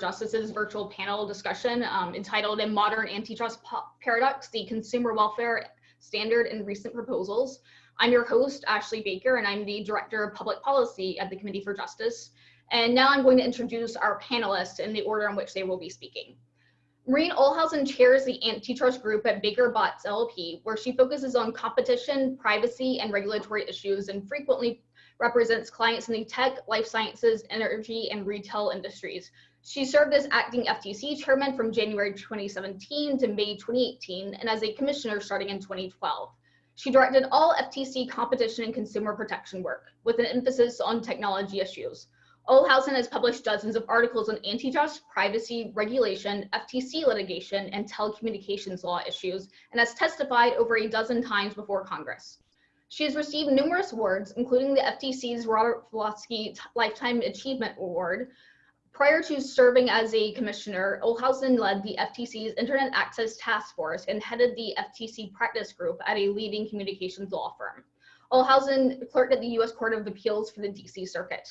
Justice's virtual panel discussion um, entitled A Modern Antitrust Paradox, the Consumer Welfare Standard and Recent Proposals. I'm your host, Ashley Baker, and I'm the Director of Public Policy at the Committee for Justice. And now I'm going to introduce our panelists in the order in which they will be speaking. Maureen Ohlhausen chairs the antitrust group at Baker Botts LLP, where she focuses on competition, privacy, and regulatory issues and frequently represents clients in the tech, life sciences, energy, and retail industries. She served as acting FTC chairman from January 2017 to May 2018 and as a commissioner starting in 2012. She directed all FTC competition and consumer protection work with an emphasis on technology issues. Ohlhausen has published dozens of articles on antitrust, privacy, regulation, FTC litigation, and telecommunications law issues, and has testified over a dozen times before Congress. She has received numerous awards, including the FTC's Robert Pitofsky Lifetime Achievement Award, Prior to serving as a commissioner, Ohlhausen led the FTC's Internet Access Task Force and headed the FTC practice group at a leading communications law firm. Ohlhausen clerked at the U.S. Court of Appeals for the D.C. Circuit.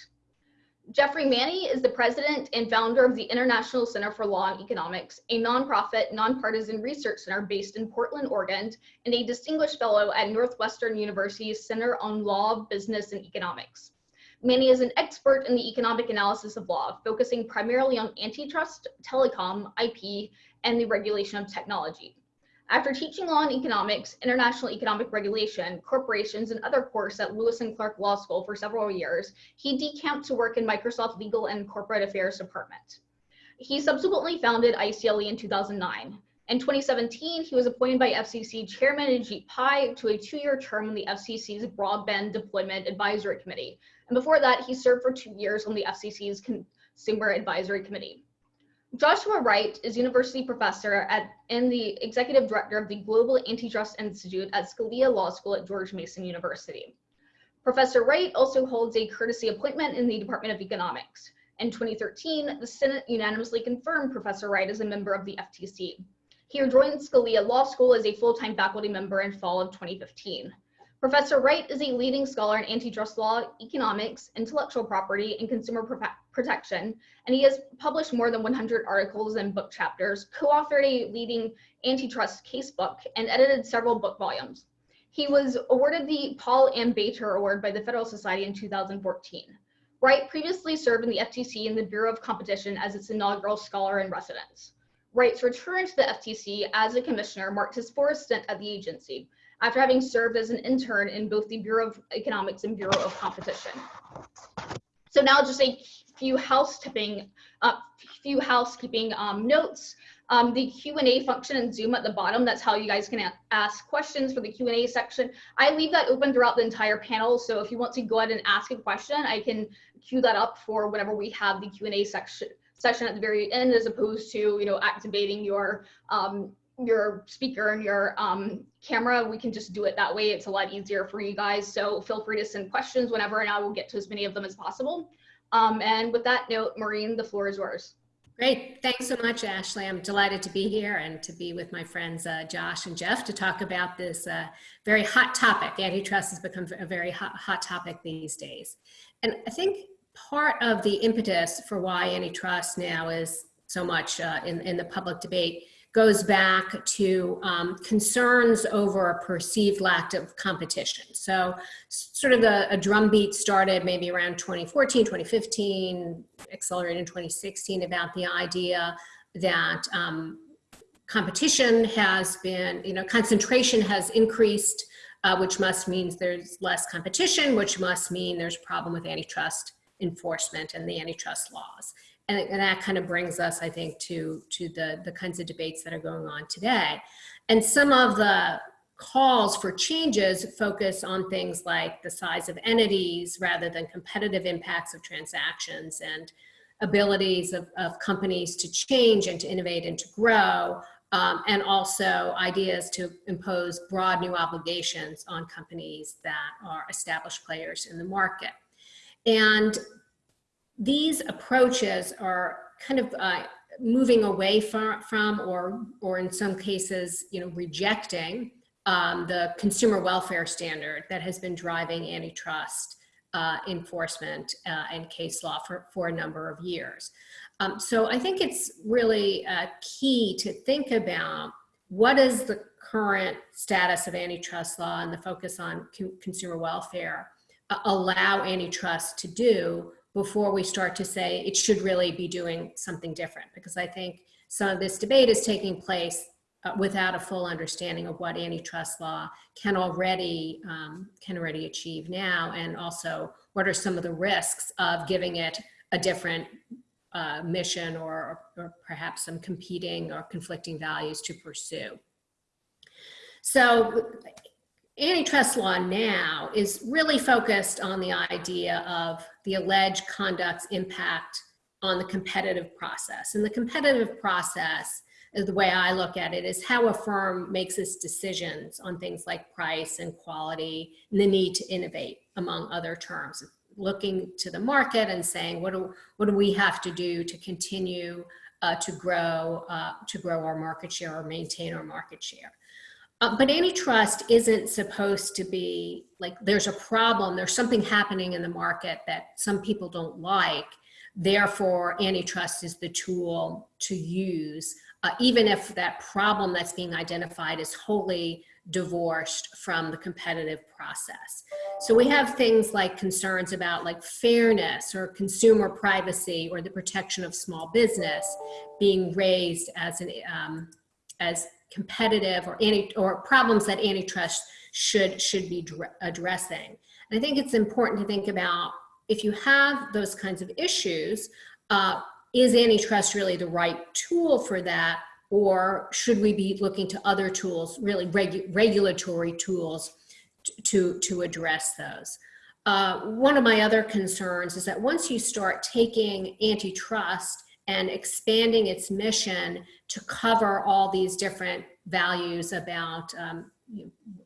Geoffrey Manne is the president and founder of the International Center for Law and Economics, a nonprofit, nonpartisan research center based in Portland, Oregon, and a distinguished fellow at Northwestern University's Center on Law, Business, and Economics. Manne is an expert in the economic analysis of law, focusing primarily on antitrust, telecom, IP, and the regulation of technology. After teaching law and economics, international economic regulation, corporations, and other courses at Lewis and Clark Law School for several years, he decamped to work in Microsoft Legal and Corporate Affairs Department. He subsequently founded ICLE in 2009. In 2017, he was appointed by FCC Chairman Ajit Pai to a two-year term on the FCC's Broadband Deployment Advisory Committee, and before that, he served for two years on the FCC's Consumer Advisory Committee. Joshua Wright is university professor at, and the executive director of the Global Antitrust Institute at Scalia Law School at George Mason University. Professor Wright also holds a courtesy appointment in the Department of Economics. In 2013, the Senate unanimously confirmed Professor Wright as a member of the FTC. He joined Scalia Law School as a full-time faculty member in fall of 2015. Professor Wright is a leading scholar in antitrust law, economics, intellectual property, and consumer protection, and he has published more than 100 articles and book chapters, co-authored a leading antitrust casebook, and edited several book volumes. He was awarded the Paul M. Bator Award by the Federalist Society in 2014. Wright previously served in the FTC and the Bureau of Competition as its inaugural scholar in residence. Wright's return to the FTC as a commissioner marked his fourth stint at the agency, after having served as an intern in both the Bureau of Economics and Bureau of Competition. So now just a few housekeeping, uh, few housekeeping um, notes. Um, the Q&A function in Zoom at the bottom, that's how you guys can ask questions for the Q&A section. I leave that open throughout the entire panel, so if you want to go ahead and ask a question, I can queue that up for whenever we have the Q&A section session at the very end as opposed to you know activating your um, your speaker and your um, camera, we can just do it that way. It's a lot easier for you guys. So feel free to send questions whenever and I will get to as many of them as possible. Um, and with that note, Maureen, the floor is yours. Great. Thanks so much, Ashley. I'm delighted to be here and to be with my friends uh, Josh and Jeff to talk about this uh, very hot topic. Antitrust has become a very hot, hot topic these days. And I think part of the impetus for why antitrust now is so much uh, in, in the public debate goes back to um, concerns over a perceived lack of competition. So sort of the, a drumbeat started maybe around 2014, 2015, accelerated in 2016 about the idea that um, competition has been, you know, concentration has increased, uh, which must mean there's less competition, which must mean there's a problem with antitrust enforcement and the antitrust laws and, and that kind of brings us, I think, to, to the, the kinds of debates that are going on today. And some of the calls for changes focus on things like the size of entities rather than competitive impacts of transactions and abilities of, of companies to change and to innovate and to grow, um, and also ideas to impose broad new obligations on companies that are established players in the market. And these approaches are kind of uh, moving away from, from or, or in some cases, you know, rejecting um, the consumer welfare standard that has been driving antitrust uh, enforcement uh, and case law for, for a number of years. Um, so I think it's really uh, key to think about what is the current status of antitrust law and the focus on co consumer welfare uh, allow antitrust to do before we start to say it should really be doing something different. Because I think some of this debate is taking place uh, without a full understanding of what antitrust law can already um, can already achieve now, and also what are some of the risks of giving it a different uh, mission or, or perhaps some competing or conflicting values to pursue. So antitrust law now is really focused on the idea of the alleged conduct's impact on the competitive process. And the competitive process, the way I look at it, is how a firm makes its decisions on things like price and quality and the need to innovate, among other terms. Looking to the market and saying, what do, what do we have to do to continue uh, to grow uh, to grow our market share or maintain our market share? Uh, but antitrust isn't supposed to be like there's a problem, there's something happening in the market that some people don't like. Therefore, antitrust is the tool to use, uh, even if that problem that's being identified is wholly divorced from the competitive process. So we have things like concerns about like fairness or consumer privacy or the protection of small business being raised as an um, as competitive or any or problems that antitrust should should be addressing. And I think it's important to think about if you have those kinds of issues, uh, is antitrust really the right tool for that? Or should we be looking to other tools, really regu regulatory tools to, to address those? Uh, one of my other concerns is that once you start taking antitrust and expanding its mission to cover all these different values about um,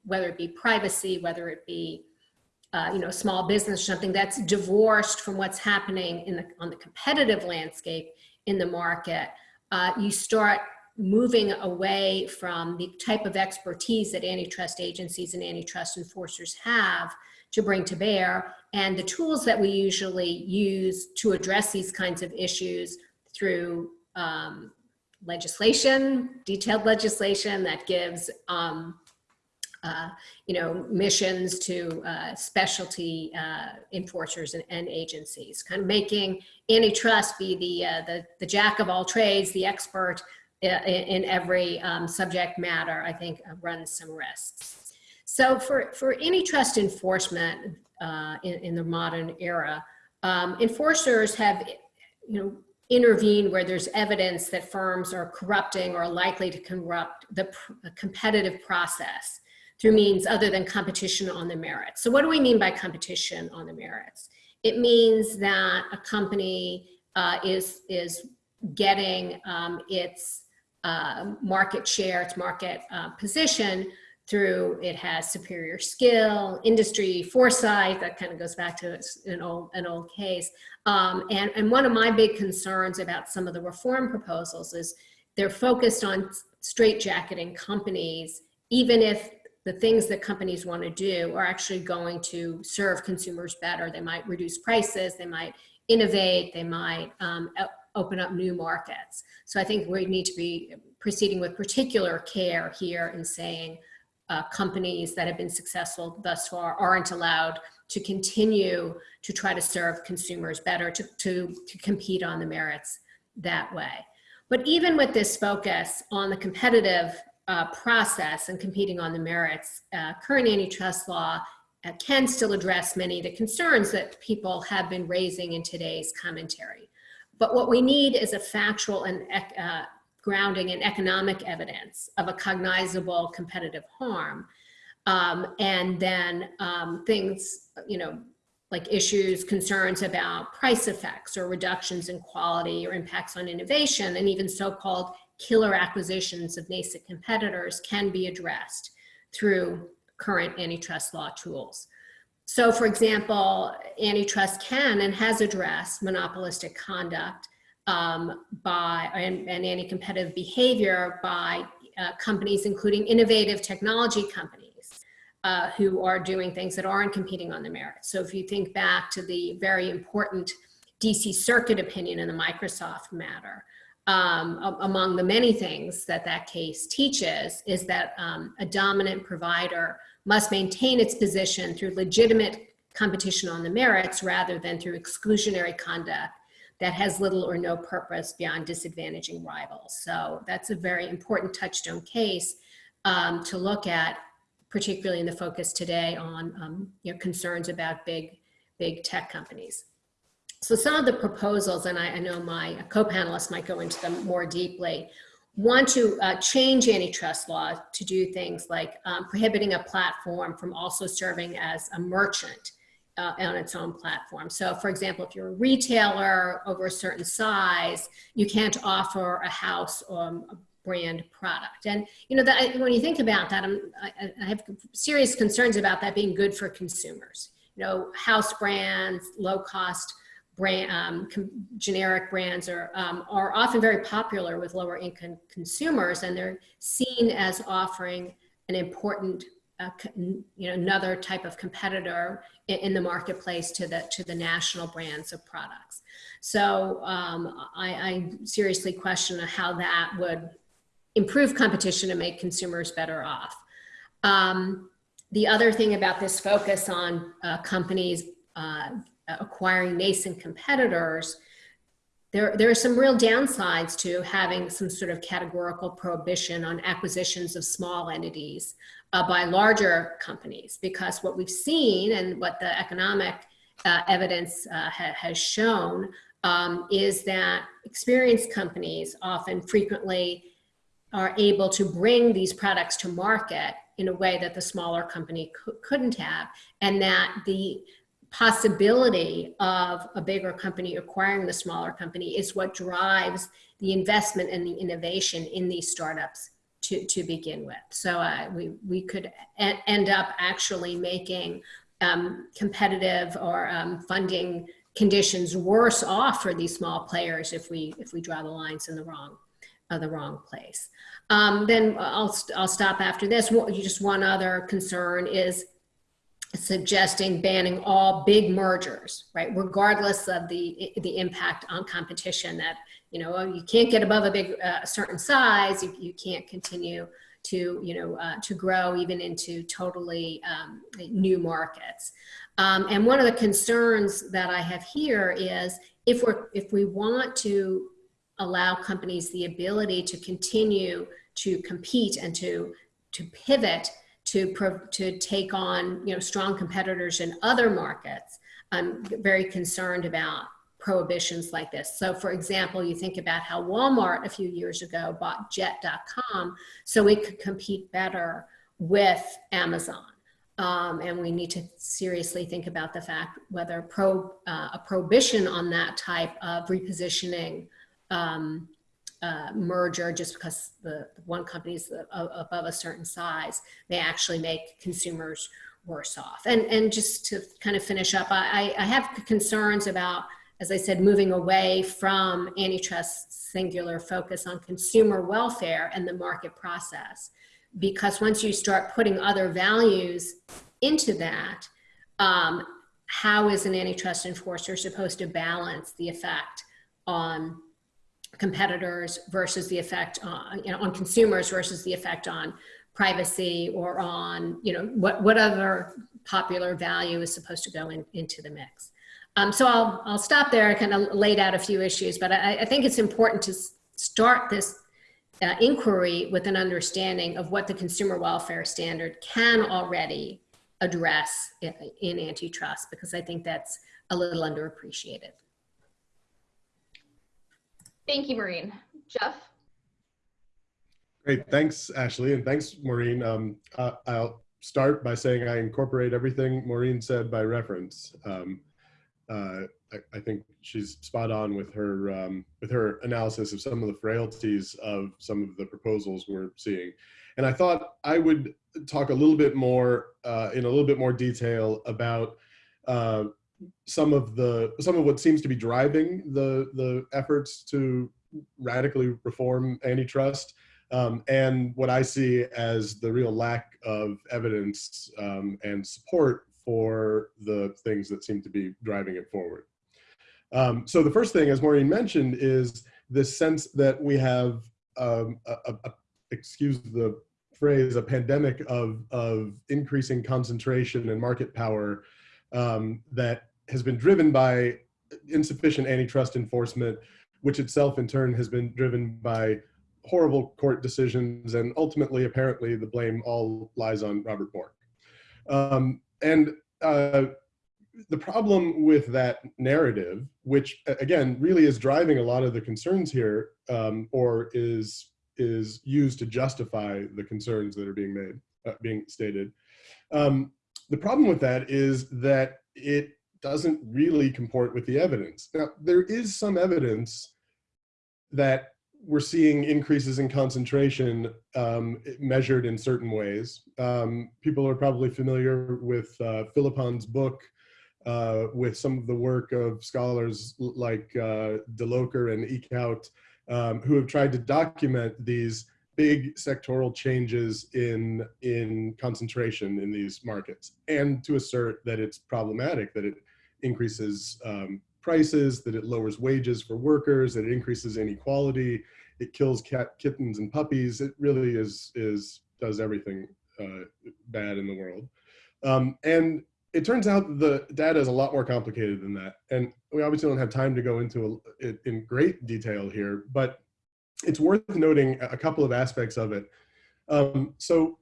whether it be privacy, whether it be uh, you know, small business, or something that's divorced from what's happening in the, on the competitive landscape in the market, uh, you start moving away from the type of expertise that antitrust agencies and antitrust enforcers have to bring to bear and the tools that we usually use to address these kinds of issues through um, legislation, detailed legislation that gives, um, uh, you know, missions to uh, specialty uh, enforcers and, and, agencies, kind of making antitrust be the, uh, the, the, jack of all trades, the expert uh, in, in every um, subject matter, I think uh, runs some risks. So for, for antitrust enforcement in, in, the modern era, um, enforcers have, you know, intervene where there's evidence that firms are corrupting or likely to corrupt the competitive process through means other than competition on the merits. So what do we mean by competition on the merits? It means that a company uh, is, is getting um, its uh, market share, its market uh, position through it has superior skill, industry foresight, that kind of goes back to an old, an old case. Um, and, and one of my big concerns about some of the reform proposals is they're focused on straitjacketing companies, even if the things that companies want to do are actually going to serve consumers better. They might reduce prices, they might innovate, they might um, open up new markets. So I think we need to be proceeding with particular care here in saying, uh, companies that have been successful thus far aren't allowed to continue to try to serve consumers better, to, to, to compete on the merits that way. But even with this focus on the competitive uh, process and competing on the merits, uh, current antitrust law uh, can still address many of the concerns that people have been raising in today's commentary. But what we need is a factual and uh, grounding in economic evidence of a cognizable competitive harm. Um, and then um, things, you know, like issues, concerns about price effects or reductions in quality or impacts on innovation, and even so-called killer acquisitions of nascent competitors can be addressed through current antitrust law tools. So for example, antitrust can and has addressed monopolistic conduct um, by and, and anti-competitive behavior by uh, companies, including innovative technology companies uh, who are doing things that aren't competing on the merits. So if you think back to the very important DC Circuit opinion in the Microsoft matter, um, among the many things that that case teaches is that um, a dominant provider must maintain its position through legitimate competition on the merits rather than through exclusionary conduct that has little or no purpose beyond disadvantaging rivals. So that's a very important touchstone case um, to look at, particularly in the focus today on um, you know, concerns about big, big tech companies. So some of the proposals, and I, I know my co-panelists might go into them more deeply, want to uh, change antitrust law to do things like um, prohibiting a platform from also serving as a merchant uh, on its own platform. So for example, if you're a retailer over a certain size, you can't offer a house or a brand product. And you know, that, when you think about that, I, I have serious concerns about that being good for consumers. You know, house brands, low cost brand, um, generic brands are, um, are often very popular with lower income consumers and they're seen as offering an important, uh, you know, another type of competitor in, in, the marketplace to the, to the national brands of products. So um, I, I seriously question how that would improve competition and make consumers better off. Um, the other thing about this focus on uh, companies uh, acquiring nascent competitors, there, there are some real downsides to having some sort of categorical prohibition on acquisitions of small entities uh, by larger companies because what we've seen and what the economic uh, evidence uh, ha has shown um, is that experienced companies often frequently are able to bring these products to market in a way that the smaller company couldn't have and that the possibility of a bigger company acquiring the smaller company is what drives the investment and the innovation in these startups to, to begin with. So uh, we, we could end up actually making um, competitive or um, funding conditions worse off for these small players if we, if we draw the lines in the wrong, uh, the wrong place. Um, then I'll, I'll stop after this. Just one other concern is suggesting banning all big mergers, right? Regardless of the, the impact on competition that, you know, you can't get above a big, uh, certain size, you, you can't continue to, you know, uh, to grow even into totally um, new markets. Um, and one of the concerns that I have here is if we're, if we want to allow companies the ability to continue to compete and to, to pivot to, to take on you know, strong competitors in other markets, I'm very concerned about prohibitions like this. So for example, you think about how Walmart a few years ago bought jet.com so it could compete better with Amazon. Um, and we need to seriously think about the fact whether pro, uh, a prohibition on that type of repositioning um, uh, merger just because the, one company is above a certain size may actually make consumers worse off. And, and just to kind of finish up, I, I have concerns about, as I said, moving away from antitrust's singular focus on consumer welfare and the market process. Because once you start putting other values into that, um, how is an antitrust enforcer supposed to balance the effect on competitors versus the effect on, you know, on consumers versus the effect on privacy or on, you know, what, what other popular value is supposed to go in, into the mix. Um, so I'll, I'll stop there. I kind of laid out a few issues, but I, I think it's important to start this uh, inquiry with an understanding of what the consumer welfare standard can already address in, in antitrust, because I think that's a little underappreciated. Thank you, Maureen. Jeff? Great, thanks, Ashley, and thanks, Maureen. Um, uh, I'll start by saying I incorporate everything Maureen said by reference. Um, uh, I, I, think she's spot on with her um, with her analysis of some of the frailties of some of the proposals we're seeing. And I thought I would talk a little bit more uh, in a little bit more detail about uh, some of the some of what seems to be driving the the efforts to radically reform antitrust um, and what I see as the real lack of evidence um, and support for the things that seem to be driving it forward. Um, so the first thing, as Maureen mentioned, is this sense that we have, um, a, a, excuse the phrase, a pandemic of, of increasing concentration and market power um, that has been driven by insufficient antitrust enforcement, which itself in turn has been driven by horrible court decisions and ultimately apparently the blame all lies on Robert Bork. Um, and uh, the problem with that narrative, which again really is driving a lot of the concerns here, um, or is is used to justify the concerns that are being made, uh, being stated. Um, the problem with that is that it doesn't really comport with the evidence. Now, there is some evidence that we're seeing increases in concentration um, measured in certain ways. Um, people are probably familiar with uh, Philippon's book, uh, with some of the work of scholars like uh, De Loecker and Eeckhout, um, who have tried to document these big sectoral changes in, in concentration in these markets and to assert that it's problematic, that it increases um, prices, that it lowers wages for workers, that it increases inequality, it kills cat, kittens and puppies. It really is, is does everything uh, bad in the world. Um, and it turns out the data is a lot more complicated than that. And we obviously don't have time to go into it in great detail here, but it's worth noting a couple of aspects of it. Um, so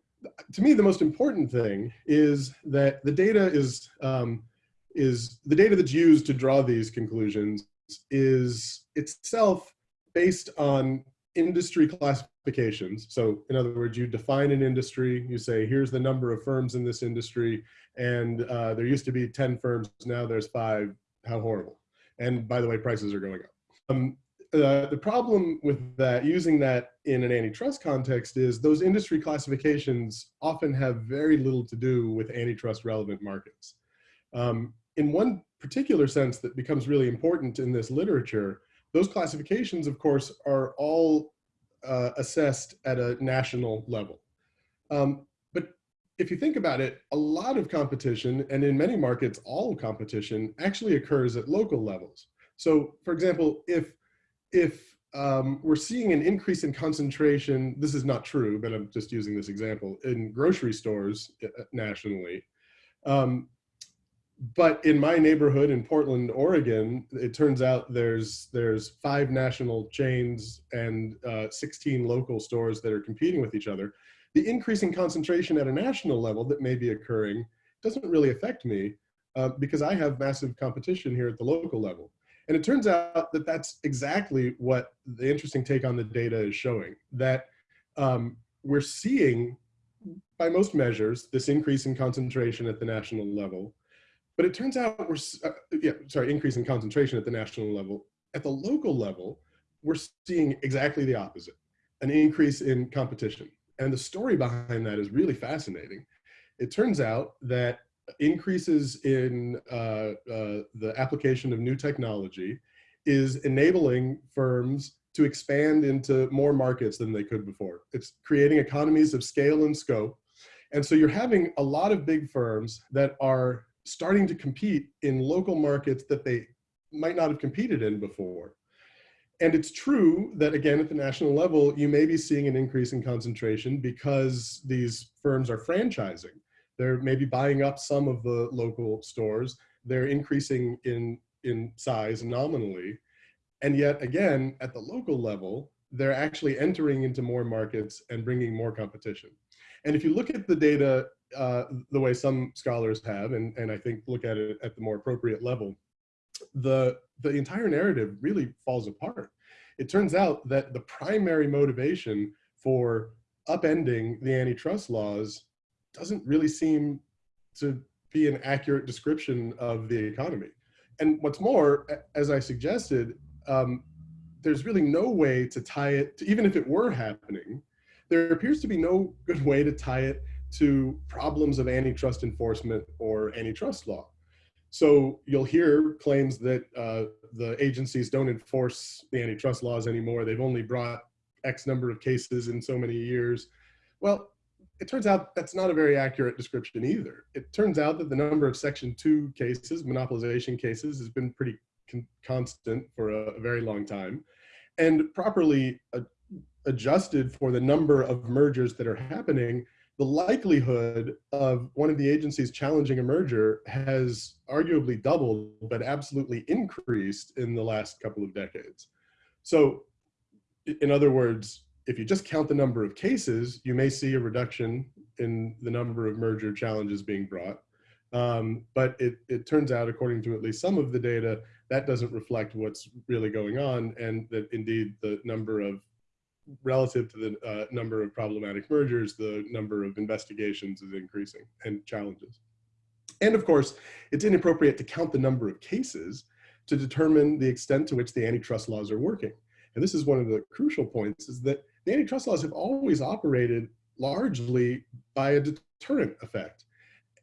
to me, the most important thing is that the data is, um, is the data that's used to draw these conclusions is itself based on industry classifications. So in other words, you define an industry, you say, here's the number of firms in this industry, and uh, there used to be 10 firms, now there's five, how horrible. And by the way, prices are going up. Um, uh, the problem with that, using that in an antitrust context is those industry classifications often have very little to do with antitrust relevant markets. Um, in one particular sense that becomes really important in this literature, those classifications, of course, are all uh, assessed at a national level. Um, but if you think about it, a lot of competition, and in many markets, all competition actually occurs at local levels. So for example, if, if um, we're seeing an increase in concentration, this is not true, but I'm just using this example, in grocery stores uh, nationally, um, but in my neighborhood in Portland, Oregon, it turns out there's there's five national chains and uh, 16 local stores that are competing with each other. The increasing concentration at a national level that may be occurring doesn't really affect me uh, because I have massive competition here at the local level. And it turns out that that's exactly what the interesting take on the data is showing, that um, we're seeing, by most measures, this increase in concentration at the national level, but it turns out we're, uh, yeah, sorry, increase in concentration at the national level. At the local level, we're seeing exactly the opposite, an increase in competition. And the story behind that is really fascinating. It turns out that increases in uh, uh, the application of new technology is enabling firms to expand into more markets than they could before. It's creating economies of scale and scope. And so you're having a lot of big firms that are starting to compete in local markets that they might not have competed in before. And it's true that again, at the national level, you may be seeing an increase in concentration because these firms are franchising. They're maybe buying up some of the local stores. They're increasing in, in size nominally. And yet again, at the local level, they're actually entering into more markets and bringing more competition. And if you look at the data uh, the way some scholars have, and, and I think look at it at the more appropriate level, the, the entire narrative really falls apart. It turns out that the primary motivation for upending the antitrust laws doesn't really seem to be an accurate description of the economy. And what's more, as I suggested, um, there's really no way to tie it, to, even if it were happening, there appears to be no good way to tie it to problems of antitrust enforcement or antitrust law. So you'll hear claims that uh, the agencies don't enforce the antitrust laws anymore. They've only brought X number of cases in so many years. Well, it turns out that's not a very accurate description either. It turns out that the number of Section 2 cases, monopolization cases, has been pretty con constant for a, a, very long time, and properly uh, adjusted for the number of mergers that are happening, the likelihood of one of the agencies challenging a merger has arguably doubled, but absolutely increased in the last couple of decades. So in other words, if you just count the number of cases, you may see a reduction in the number of merger challenges being brought. Um, but it, it turns out, according to at least some of the data, that doesn't reflect what's really going on and that indeed the number of relative to the uh, number of problematic mergers, the number of investigations is increasing and challenges. And of course, it's inappropriate to count the number of cases to determine the extent to which the antitrust laws are working. And this is one of the crucial points is that the antitrust laws have always operated largely by a deterrent effect.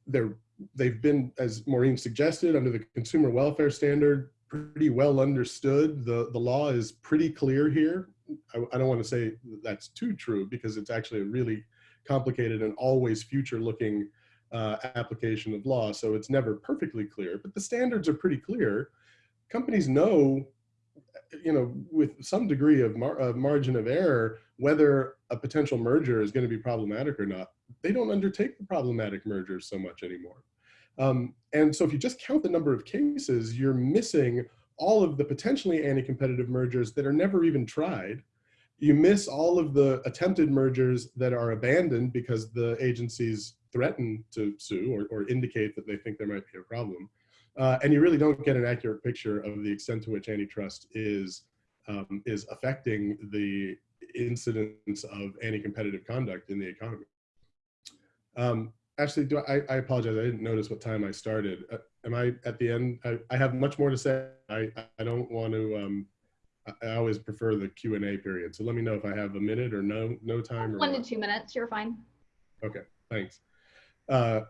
They're, they've been, as Maureen suggested, under the consumer welfare standard, pretty well understood. The, the law is pretty clear here. I, I don't want to say that's too true because it's actually a really complicated and always future looking uh, application of law. So it's never perfectly clear, but the standards are pretty clear. Companies know, you know, with some degree of, mar margin of error, whether a potential merger is going to be problematic or not. They don't undertake the problematic mergers so much anymore. Um, and so if you just count the number of cases, you're missing all of the potentially anti-competitive mergers that are never even tried. You miss all of the attempted mergers that are abandoned because the agencies threaten to sue or, or indicate that they think there might be a problem. Uh, and you really don't get an accurate picture of the extent to which antitrust is, um, is affecting the incidence of anti-competitive conduct in the economy. Um, actually, do I, I, apologize. I didn't notice what time I started. Uh, am I at the end? I, I, have much more to say. I, I don't want to, um, I always prefer the Q and A period. So let me know if I have a minute or no, no time. Or One to two minutes, you're fine. Okay, thanks. Uh,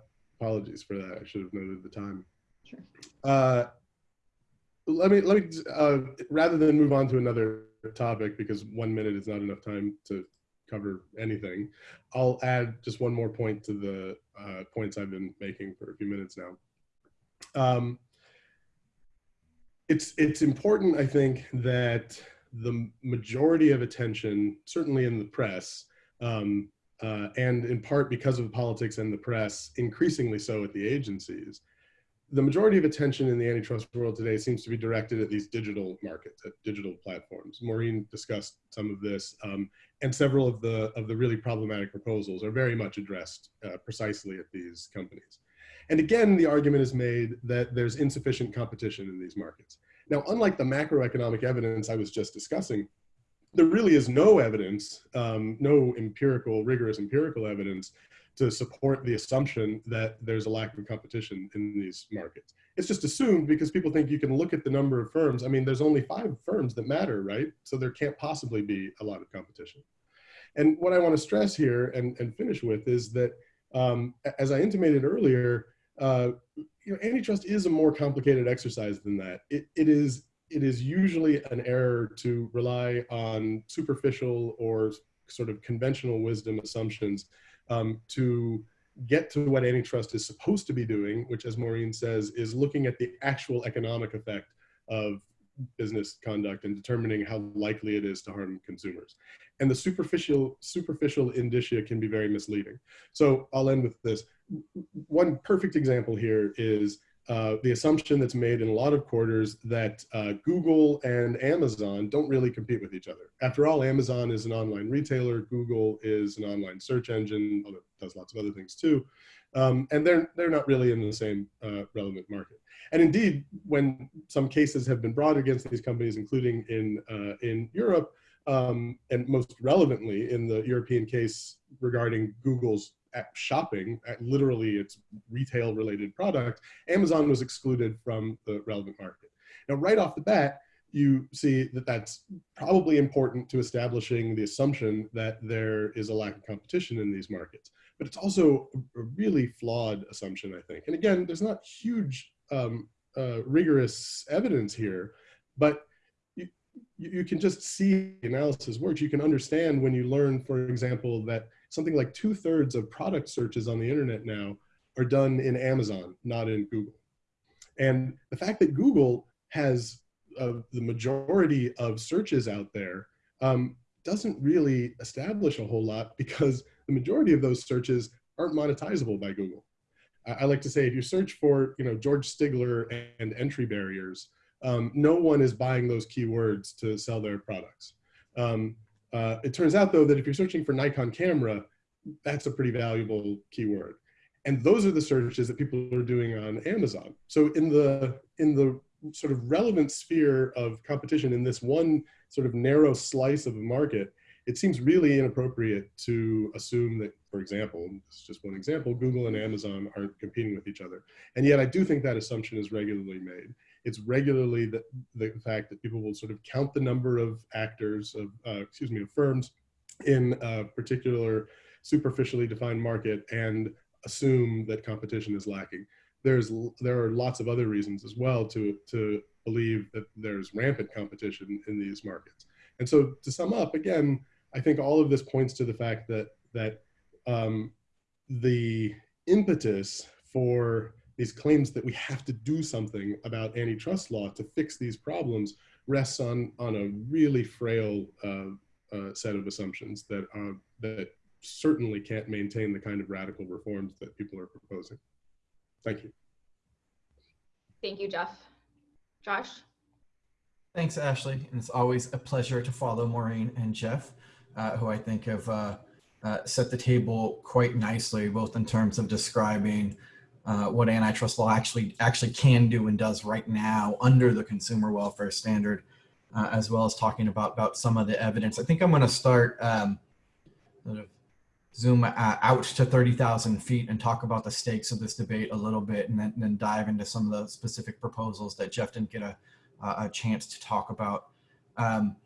apologies for that. I should have noted the time. Sure. Uh, let me, let me, uh, rather than move on to another topic, because one minute is not enough time to cover anything. I'll add just one more point to the uh, points I've been making for a few minutes now. Um, it's, it's important, I think, that the majority of attention, certainly in the press, um, uh, and in part because of politics and the press, increasingly so at the agencies, the majority of attention in the antitrust world today seems to be directed at these digital markets, at digital platforms. Maureen discussed some of this, um, and several of the of the really problematic proposals are very much addressed uh, precisely at these companies. And again, the argument is made that there's insufficient competition in these markets. Now, unlike the macroeconomic evidence I was just discussing, there really is no evidence, um, no empirical, rigorous empirical evidence to support the assumption that there's a lack of competition in these markets. It's just assumed because people think you can look at the number of firms. I mean, there's only five firms that matter, right? So there can't possibly be a lot of competition. And what I want to stress here and, and finish with is that, um, as I intimated earlier, uh, you know, antitrust is a more complicated exercise than that. It, it is it is usually an error to rely on superficial or sort of conventional wisdom assumptions um, to get to what antitrust is supposed to be doing, which as Maureen says, is looking at the actual economic effect of business conduct and determining how likely it is to harm consumers. And the superficial, superficial indicia can be very misleading. So I'll end with this. One perfect example here is uh, the assumption that's made in a lot of quarters that uh, Google and Amazon don't really compete with each other. After all, Amazon is an online retailer, Google is an online search engine, although it does lots of other things too. Um, and they're, they're not really in the same uh, relevant market. And indeed, when some cases have been brought against these companies, including in, uh, in Europe, um, and most relevantly in the European case regarding Google's shopping, literally its retail related product, Amazon was excluded from the relevant market. Now, right off the bat, you see that that's probably important to establishing the assumption that there is a lack of competition in these markets. But it's also a really flawed assumption, I think. And again, there's not huge um, uh, rigorous evidence here, but you, you can just see analysis works. You can understand when you learn, for example, that something like two thirds of product searches on the internet now are done in Amazon, not in Google. And the fact that Google has of the majority of searches out there um, doesn't really establish a whole lot because the majority of those searches aren't monetizable by Google. I, I like to say if you search for you know George Stigler and, and entry barriers, um, no one is buying those keywords to sell their products. Um, uh, it turns out though that if you're searching for Nikon camera, that's a pretty valuable keyword. And those are the searches that people are doing on Amazon. So in the in the sort of relevant sphere of competition in this one sort of narrow slice of the market, it seems really inappropriate to assume that, for example, this is just one example, Google and Amazon aren't competing with each other. And yet I do think that assumption is regularly made. It's regularly the, the fact that people will sort of count the number of actors, of, uh, excuse me, of firms in a particular superficially defined market and assume that competition is lacking. There's, there are lots of other reasons as well to, to believe that there's rampant competition in these markets. And so to sum up, again, I think all of this points to the fact that that um, the impetus for these claims that we have to do something about antitrust law to fix these problems rests on on a really frail uh, uh, set of assumptions that uh, that certainly can't maintain the kind of radical reforms that people are proposing. Thank you. Thank you, Jeff. Josh? Thanks, Ashley. And it's always a pleasure to follow Maureen and Jeff uh, who I think have uh, uh, set the table quite nicely, both in terms of describing uh, what antitrust law actually actually can do and does right now under the consumer welfare standard, uh, as well as talking about about some of the evidence. I think I'm going to start um, sort of zoom uh, out to 30,000 feet and talk about the stakes of this debate a little bit, and then, and then dive into some of the specific proposals that Jeff didn't get a, a chance to talk about. Um,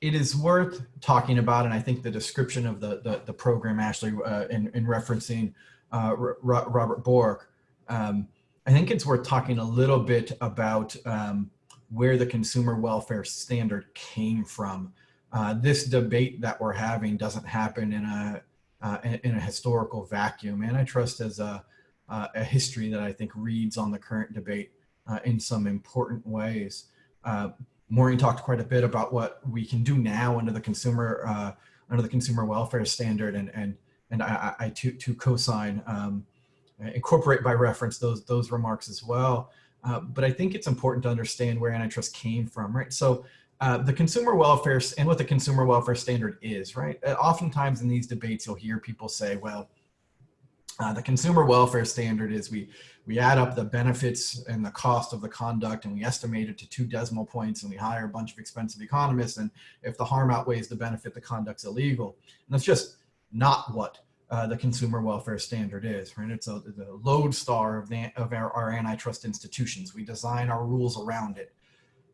it is worth talking about, and I think the description of the the, the program, Ashley, uh, in, in referencing uh, Robert Bork, um, I think it's worth talking a little bit about um, where the consumer welfare standard came from. Uh, this debate that we're having doesn't happen in a uh, in a historical vacuum. Antitrust is a, uh, a history that I think reads on the current debate uh, in some important ways. Maureen talked quite a bit about what we can do now under the consumer uh, under the consumer welfare standard, and and and I, I to to co-sign um, incorporate by reference those those remarks as well. Uh, but I think it's important to understand where antitrust came from, right? So uh, the consumer welfare and what the consumer welfare standard is, right? Uh, oftentimes in these debates, you'll hear people say, well, uh, the consumer welfare standard is we we add up the benefits and the cost of the conduct and we estimate it to two decimal points and we hire a bunch of expensive economists and if the harm outweighs the benefit the conduct's illegal and that's just not what uh, the consumer welfare standard is right? It's a, the lodestar of, the, of our, our antitrust institutions. We design our rules around it.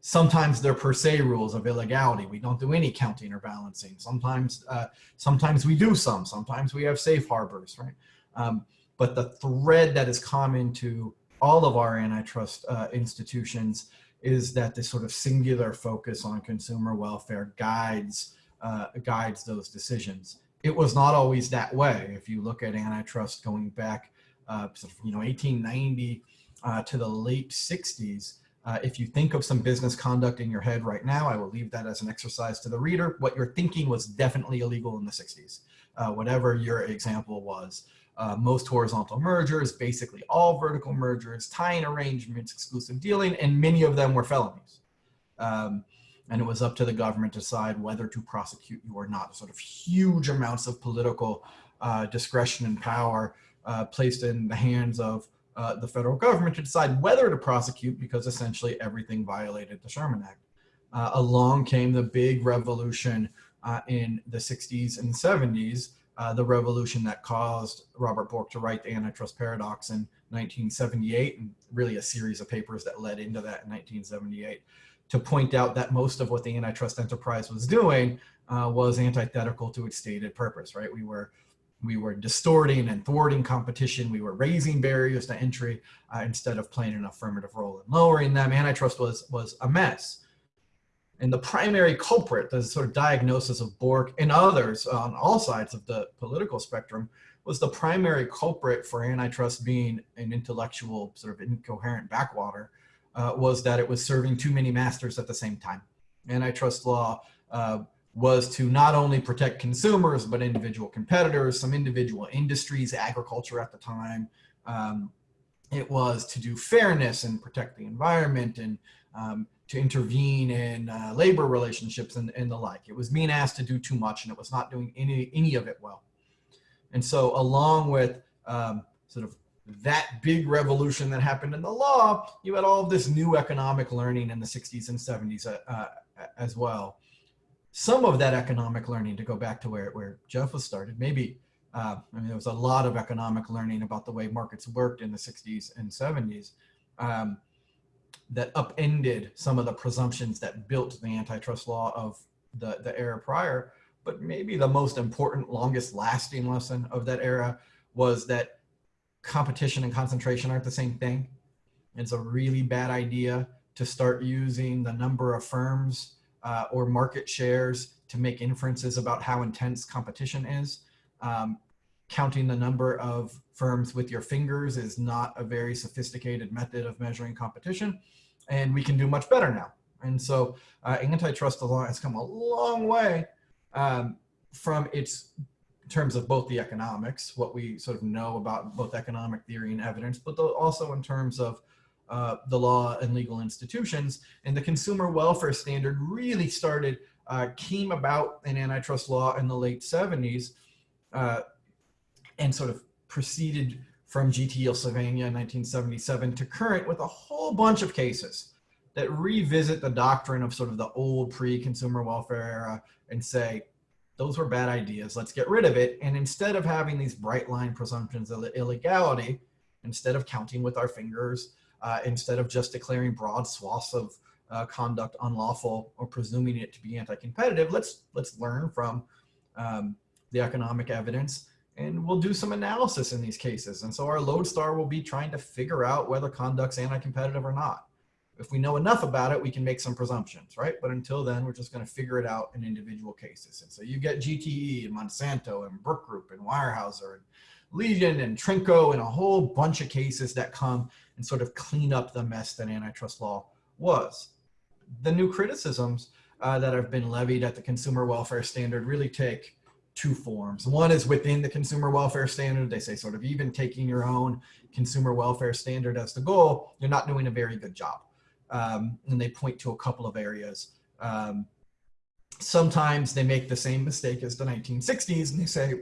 Sometimes they're per se rules of illegality. We don't do any counting or balancing sometimes uh, sometimes we do some. Sometimes we have safe harbors right? Um, but the thread that is common to all of our antitrust uh, institutions is that this sort of singular focus on consumer welfare guides uh, guides those decisions. It was not always that way. If you look at antitrust going back, uh, you know, 1890 uh, to the late 60s, uh, if you think of some business conduct in your head right now, I will leave that as an exercise to the reader. What you're thinking was definitely illegal in the 60s, uh, whatever your example was uh, most horizontal mergers, basically all vertical mergers, tying arrangements, exclusive dealing, and many of them were felonies. Um, and it was up to the government to decide whether to prosecute you or not. Sort of huge amounts of political uh, discretion and power uh, placed in the hands of uh, the federal government to decide whether to prosecute because essentially everything violated the Sherman Act. Uh, along came the big revolution uh, in the 60s and 70s uh, the revolution that caused Robert Bork to write the antitrust paradox in 1978 and really a series of papers that led into that in 1978 to point out that most of what the antitrust enterprise was doing uh, was antithetical to its stated purpose, right? We were we were distorting and thwarting competition. We were raising barriers to entry uh, instead of playing an affirmative role in lowering them. Antitrust was was a mess. And the primary culprit, the sort of diagnosis of Bork and others on all sides of the political spectrum, was the primary culprit for antitrust being an intellectual sort of incoherent backwater, uh, was that it was serving too many masters at the same time. Antitrust law uh, was to not only protect consumers, but individual competitors, some individual industries, agriculture at the time. Um, it was to do fairness and protect the environment and um, to intervene in uh, labor relationships and, and the like. It was being asked to do too much and it was not doing any, any of it well. And so along with um, sort of that big revolution that happened in the law, you had all of this new economic learning in the 60s and 70s uh, uh, as well. Some of that economic learning, to go back to where, where Jeff was started, maybe, uh, I mean, there was a lot of economic learning about the way markets worked in the 60s and 70s um, that upended some of the presumptions that built the antitrust law of the, the era prior. But maybe the most important, longest lasting lesson of that era was that competition and concentration aren't the same thing. It's a really bad idea to start using the number of firms uh, or market shares to make inferences about how intense competition is. Um, counting the number of firms with your fingers is not a very sophisticated method of measuring competition, and we can do much better now. And so uh, antitrust law has come a long way um, from its in terms of both the economics, what we sort of know about both economic theory and evidence, but also in terms of uh, the law and legal institutions. And the consumer welfare standard really started, uh, came about in antitrust law in the late 70s uh, and sort of proceeded from GTE Sylvania in 1977 to current with a whole bunch of cases that revisit the doctrine of sort of the old pre-consumer welfare era and say, those were bad ideas. Let's get rid of it. And instead of having these bright line presumptions of illegality, instead of counting with our fingers, uh, instead of just declaring broad swaths of uh, conduct unlawful or presuming it to be anti-competitive, let's let's learn from um, the economic evidence and we'll do some analysis in these cases. And so our lodestar will be trying to figure out whether conduct's anti-competitive or not if we know enough about it, we can make some presumptions, right? But until then, we're just going to figure it out in individual cases. And so you get GTE and Monsanto and Brook Group and Weyerhaeuser and Leegin and Trinko and a whole bunch of cases that come and sort of clean up the mess that antitrust law was. The new criticisms uh, that have been levied at the consumer welfare standard really take two forms. One is within the consumer welfare standard. They say sort of even taking your own consumer welfare standard as the goal, you're not doing a very good job um, and they point to a couple of areas. Um, sometimes they make the same mistake as the 1960s and they say,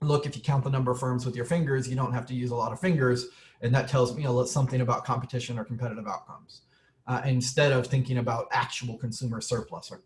look, if you count the number of firms with your fingers, you don't have to use a lot of fingers. And that tells me something about competition or competitive outcomes. Uh, instead of thinking about actual consumer surplus. Or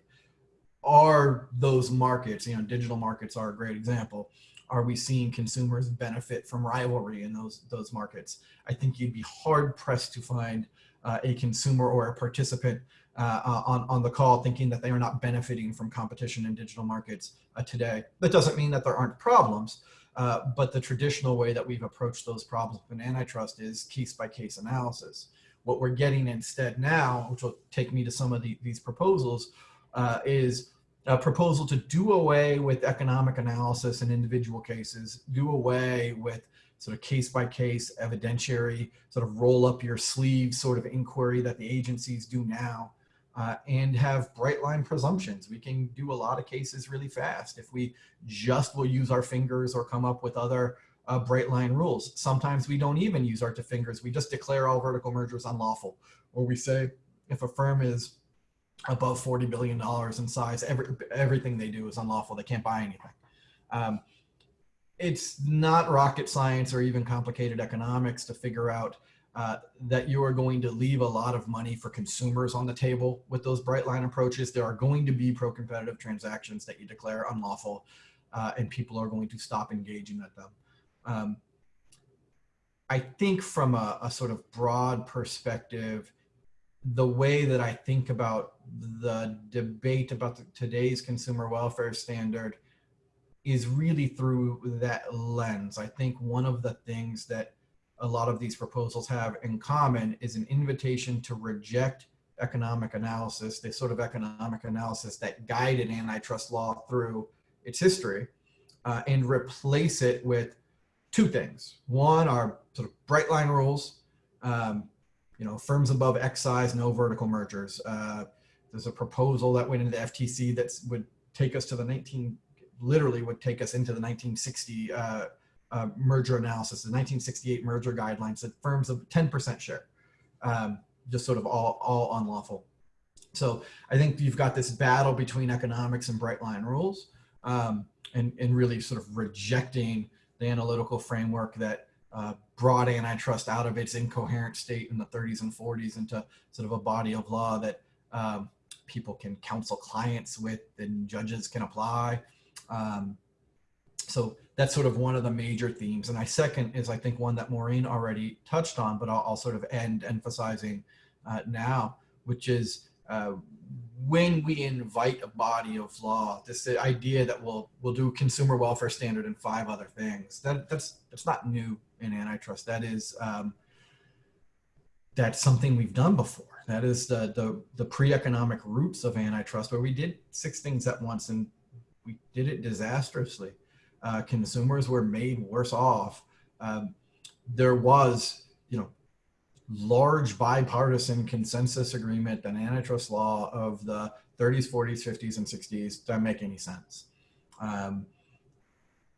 are those markets, you know, digital markets are a great example. Are we seeing consumers benefit from rivalry in those, those markets? I think you'd be hard pressed to find a consumer or a participant uh, uh, on, on the call thinking that they are not benefiting from competition in digital markets uh, today. That doesn't mean that there aren't problems, uh, but the traditional way that we've approached those problems in antitrust is case by case analysis. What we're getting instead now, which will take me to some of the, these proposals, uh, is a proposal to do away with economic analysis in individual cases, do away with sort of case by case evidentiary sort of roll up your sleeve sort of inquiry that the agencies do now uh, and have bright line presumptions. We can do a lot of cases really fast if we just will use our fingers or come up with other uh, bright line rules. Sometimes we don't even use our two fingers. We just declare all vertical mergers unlawful or we say if a firm is above $40 billion in size, every, everything they do is unlawful. They can't buy anything. Um, it's not rocket science or even complicated economics to figure out uh, that you are going to leave a lot of money for consumers on the table with those bright line approaches. There are going to be pro-competitive transactions that you declare unlawful uh, and people are going to stop engaging at them. Um, I think from a, a sort of broad perspective, the way that I think about the debate about the, today's consumer welfare standard is really through that lens. I think one of the things that a lot of these proposals have in common is an invitation to reject economic analysis, the sort of economic analysis that guided antitrust law through its history, uh, and replace it with two things. One are sort of bright line rules, um, you know, firms above X size, no vertical mergers. Uh, there's a proposal that went into the FTC that would take us to the 19, literally would take us into the 1960 uh, uh, merger analysis, the 1968 merger guidelines that firms of 10% share, um, just sort of all, all unlawful. So I think you've got this battle between economics and bright line rules um, and, and really sort of rejecting the analytical framework that uh, brought antitrust out of its incoherent state in the 30s and 40s into sort of a body of law that um, people can counsel clients with and judges can apply. Um, so that's sort of one of the major themes. And I second is I think one that Maureen already touched on, but I'll, I'll sort of end emphasizing uh, now, which is uh, when we invite a body of law, this idea that we'll we'll do consumer welfare standard and five other things. That that's that's not new in antitrust. That is um, that's something we've done before. That is the the the pre-economic roots of antitrust, where we did six things at once and we did it disastrously. Uh, consumers were made worse off. Um, there was, you know, large bipartisan consensus agreement that antitrust law of the 30s, 40s, 50s, and 60s doesn't make any sense. Um,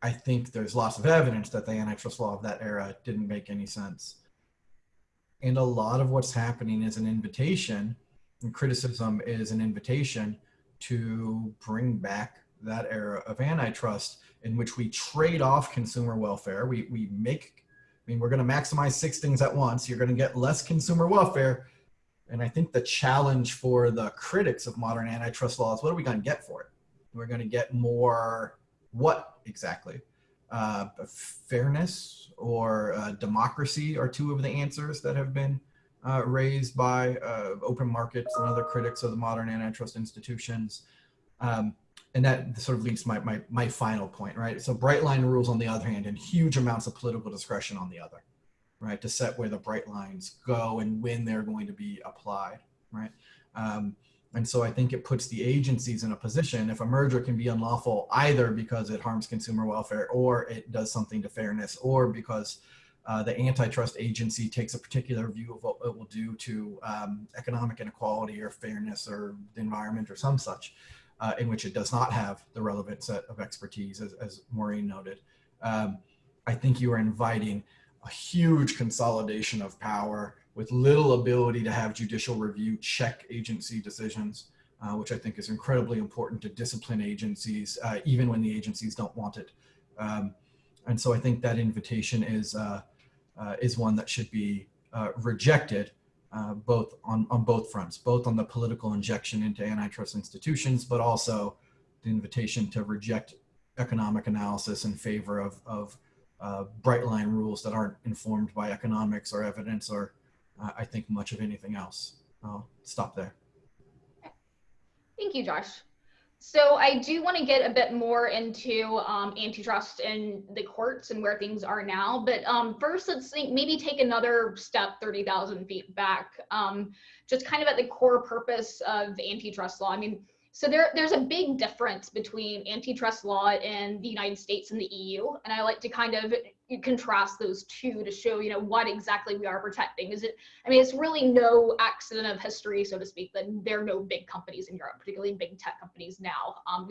I think there's lots of evidence that the antitrust law of that era didn't make any sense. And a lot of what's happening is an invitation, and criticism is an invitation to bring back that era of antitrust in which we trade off consumer welfare. We, we make, I mean, we're going to maximize six things at once. You're going to get less consumer welfare. And I think the challenge for the critics of modern antitrust laws, what are we going to get for it? We're going to get more what exactly? Uh, fairness or uh, democracy are two of the answers that have been uh, raised by uh, open markets and other critics of the modern antitrust institutions. Um, and that sort of leads to my, my, my final point, right? So bright line rules on the other hand, and huge amounts of political discretion on the other, right? To set where the bright lines go and when they're going to be applied, right? Um, and so I think it puts the agencies in a position if a merger can be unlawful either because it harms consumer welfare or it does something to fairness or because uh, the antitrust agency takes a particular view of what it will do to um, economic inequality or fairness or the environment or some such uh, in which it does not have the relevant set of expertise, as, as Maureen noted. Um, I think you are inviting a huge consolidation of power with little ability to have judicial review check agency decisions, uh, which I think is incredibly important to discipline agencies, uh, even when the agencies don't want it. Um, and so I think that invitation is, uh, uh is one that should be uh, rejected uh, both on, on both fronts, both on the political injection into antitrust institutions, but also the invitation to reject economic analysis in favor of, of uh, bright line rules that aren't informed by economics or evidence or uh, I think much of anything else. I'll stop there. Thank you, Josh. So I do want to get a bit more into um, antitrust in the courts and where things are now. But um, first, let's think, maybe take another step 30,000 feet back, um, just kind of at the core purpose of antitrust law. I mean, so there, there's a big difference between antitrust law in the United States and the EU. And I like to kind of contrast those two to show, you know, what exactly we are protecting. Is it, I mean, it's really no accident of history, so to speak, that there are no big companies in Europe, particularly big tech companies now. Um,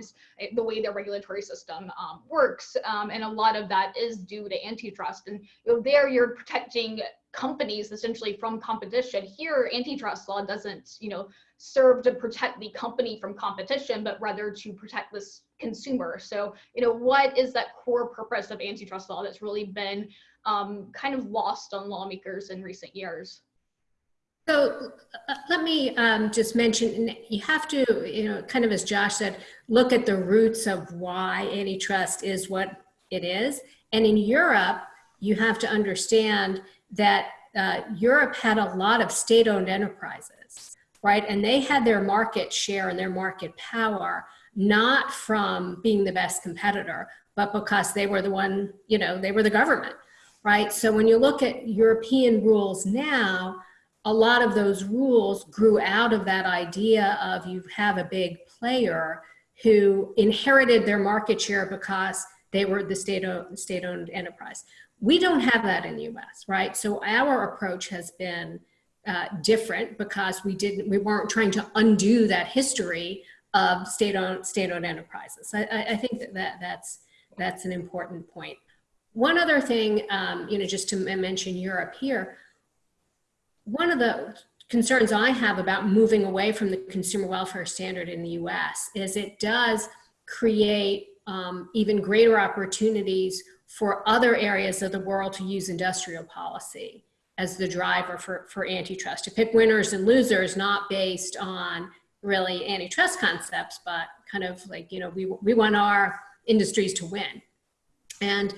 the way their regulatory system um, works. Um, and a lot of that is due to antitrust. And you know, there you're protecting companies essentially from competition. Here, antitrust law doesn't, you know, serve to protect the company from competition, but rather to protect this consumer. So, you know, what is that core purpose of antitrust law that's really been um, kind of lost on lawmakers in recent years? So uh, let me um, just mention, you have to, you know, kind of as Josh said, look at the roots of why antitrust is what it is. And in Europe, you have to understand that uh, Europe had a lot of state-owned enterprises right? And they had their market share and their market power not from being the best competitor, but because they were the one, you know, they were the government, right? So when you look at European rules now, a lot of those rules grew out of that idea of you have a big player who inherited their market share because they were the state-owned state-owned enterprise. We don't have that in the US, right? So our approach has been uh, different because we didn't we weren't trying to undo that history of state-owned state-owned enterprises. I, I, think that, that that's that's an important point. One other thing, um, you know, just to mention Europe here, one of the concerns I have about moving away from the consumer welfare standard in the US is it does create um, even greater opportunities for other areas of the world to use industrial policy as the driver for, for antitrust, to pick winners and losers, not based on really antitrust concepts, but kind of like, you know, we, we want our industries to win. And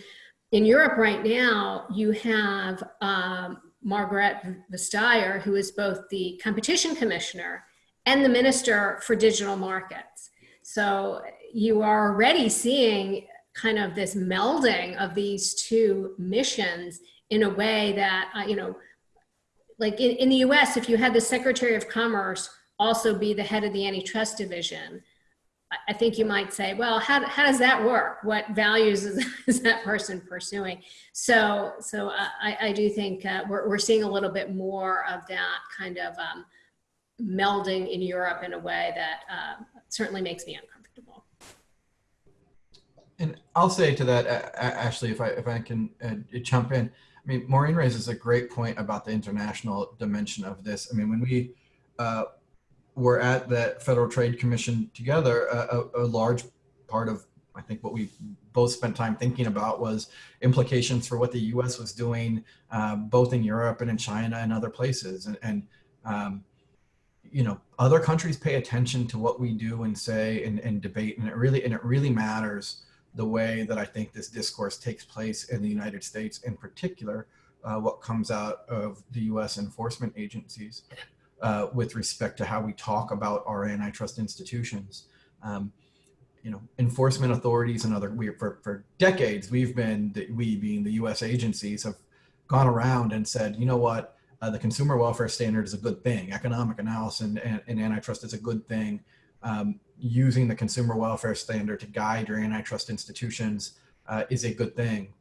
in Europe right now, you have um, Margrethe Vestager, who is both the competition commissioner and the minister for digital markets. So you are already seeing kind of this melding of these two missions in a way that, uh, you know, like in, in the US, if you had the Secretary of Commerce also be the head of the antitrust division, I think you might say, well, how, how does that work? What values is, is that person pursuing? So, so uh, I, I do think uh, we're, we're seeing a little bit more of that kind of um, melding in Europe in a way that uh, certainly makes me uncomfortable. And I'll say to that, Ashley, if I if I can uh, jump in. I mean, Maureen raises a great point about the international dimension of this. I mean, when we uh, were at the Federal Trade Commission together, a, a, large part of I think what we both spent time thinking about was implications for what the U.S. was doing, uh, both in Europe and in China and other places. And, and um, you know, other countries pay attention to what we do and say and, and debate, and it really and it really matters the way that I think this discourse takes place in the United States, in particular, uh, what comes out of the U.S. enforcement agencies uh, with respect to how we talk about our antitrust institutions. Um, you know, enforcement authorities and other, we, for, for decades, we've been, we being the US agencies have gone around and said, you know what, uh, the consumer welfare standard is a good thing. Economic analysis and, and, and antitrust is a good thing. Um, using the consumer welfare standard to guide your antitrust institutions uh, is a good thing.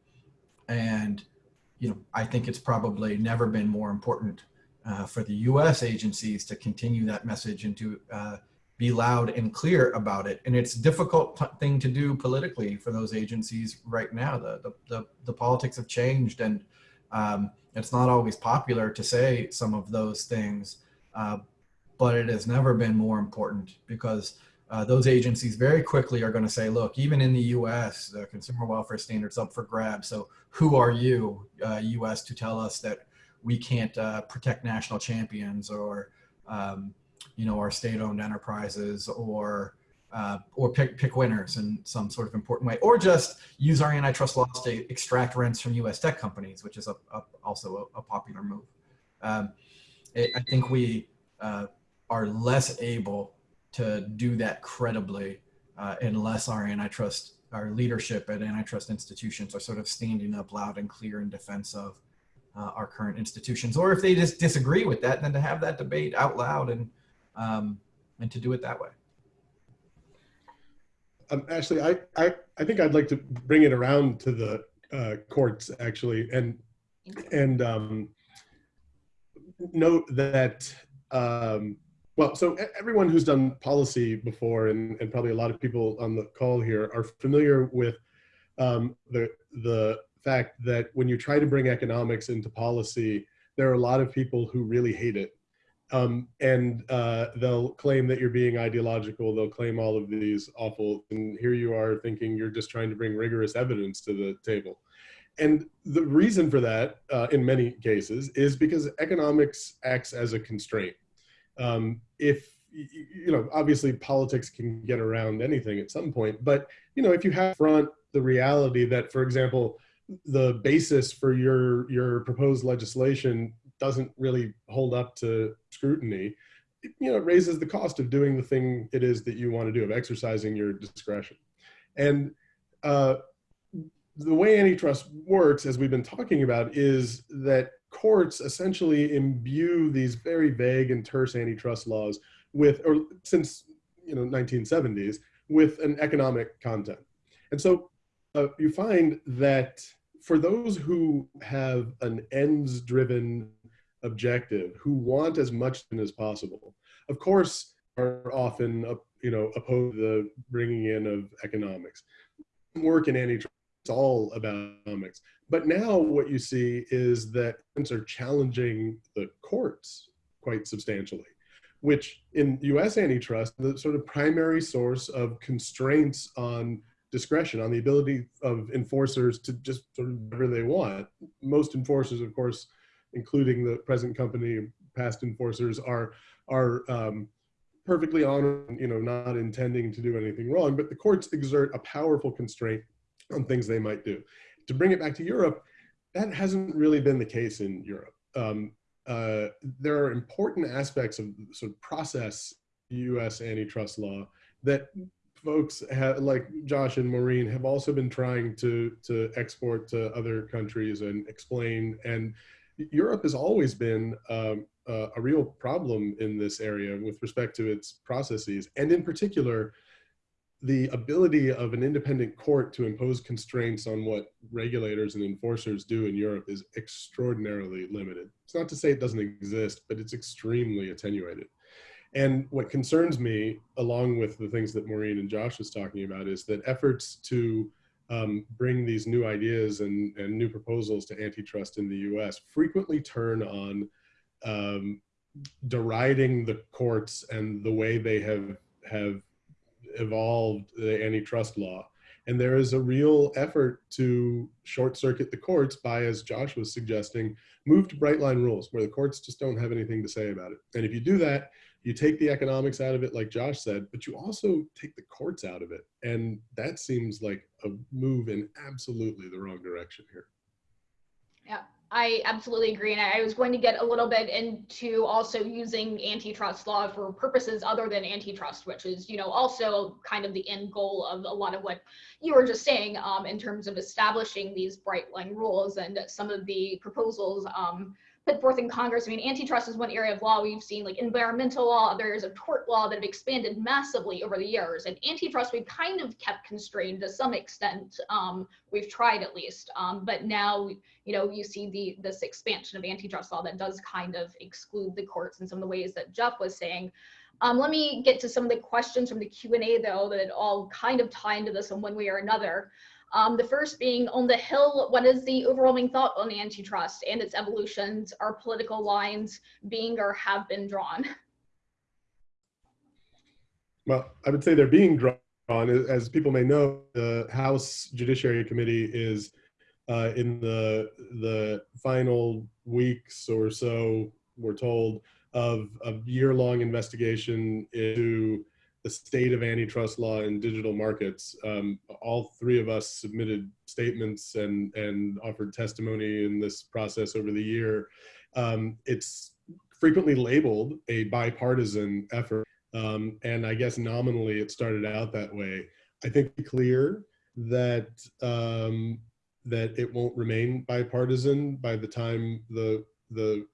And, you know, I think it's probably never been more important uh, for the U.S. agencies to continue that message and to uh, be loud and clear about it. And it's a difficult thing to do politically for those agencies right now. The the the, the politics have changed, and um, it's not always popular to say some of those things. Uh, but it has never been more important because uh, those agencies very quickly are going to say, look, even in the U.S., the consumer welfare standards up for grabs. So who are you, U.S., uh, to tell us that we can't uh, protect national champions or um, you know our state-owned enterprises or uh, or pick pick winners in some sort of important way, or just use our antitrust laws to extract rents from U.S. tech companies, which is a, a also a, a, popular move. Um, it, I think we uh, are less able to do that credibly uh, unless our antitrust, our leadership at antitrust institutions are sort of standing up loud and clear in defense of uh, our current institutions, or if they just disagree with that, then to have that debate out loud and um, and to do it that way. Um, Ashley, I, I I think I'd like to bring it around to the uh, courts actually, and and um, note that um, well, so everyone who's done policy before, and, and probably a lot of people on the call here are familiar with um, the the fact that when you try to bring economics into policy, there are a lot of people who really hate it. Um, and uh, they'll claim that you're being ideological. They'll claim all of these awful, and here you are thinking you're just trying to bring rigorous evidence to the table. And the reason for that, uh, in many cases, is because economics acts as a constraint. Um, if you know, obviously politics can get around anything at some point, but you know, if you have front the reality that, for example, the basis for your your proposed legislation doesn't really hold up to scrutiny, you know, it raises the cost of doing the thing it is that you want to do, of exercising your discretion. And uh, the way antitrust works, as we've been talking about, is that courts essentially imbue these very vague and terse antitrust laws with, or since you know 1970s, with an economic content. And so uh, you find that for those who have an ends driven objective, who want as much as possible, of course, are often, uh, you know, opposed to the bringing in of economics. Work in antitrust it's all about economics. But now what you see is that are challenging the courts quite substantially, which in US antitrust, the sort of primary source of constraints on discretion, on the ability of enforcers to just sort of whatever they want. Most enforcers, of course, including the present company, past enforcers, are are um, perfectly honest, you know, not intending to do anything wrong. But the courts exert a powerful constraint on things they might do. To bring it back to Europe, that hasn't really been the case in Europe. Um, uh, there are important aspects of sort of process U.S. antitrust law that folks have, like Josh and Maureen have also been trying to to export to other countries and explain. And Europe has always been um, uh, a real problem in this area with respect to its processes, and in particular, the ability of an independent court to impose constraints on what regulators and enforcers do in Europe is extraordinarily limited. It's not to say it doesn't exist, but it's extremely attenuated. And what concerns me, along with the things that Maureen and Josh was talking about, is that efforts to um, bring these new ideas and, and new proposals to antitrust in the US frequently turn on um, deriding the courts and the way they have, have evolved the antitrust law. And there is a real effort to short circuit the courts by, as Josh was suggesting, move to bright line rules where the courts just don't have anything to say about it. And if you do that, you take the economics out of it, like Josh said, but you also take the courts out of it. And that seems like a move in absolutely the wrong direction here. Yeah, I absolutely agree. And I was going to get a little bit into also using antitrust law for purposes other than antitrust, which is, you know, also kind of the end goal of a lot of what you were just saying um, in terms of establishing these bright line rules and some of the proposals um, put forth in Congress. I mean, antitrust is one area of law we've seen, like environmental law, other areas of tort law that have expanded massively over the years. And antitrust, we've kind of kept constrained to some extent. Um, we've tried at least, um, but now, you know, you see the this expansion of antitrust law that does kind of exclude the courts in some of the ways that Jeff was saying. Um, let me get to some of the questions from the Q&A though that all kind of tie into this in one way or another. Um, the first being on the Hill, what is the overwhelming thought on antitrust and its evolutions? Are political lines being or have been drawn? Well, I would say they're being drawn. As people may know, the House Judiciary Committee is uh, in the the final weeks or so, we're told, of a year-long investigation into the state of antitrust law in digital markets. Um, all three of us submitted statements and, and offered testimony in this process over the year. Um, it's frequently labeled a bipartisan effort. Um, and I guess nominally it started out that way. I think clear that um, that it won't remain bipartisan by the time the the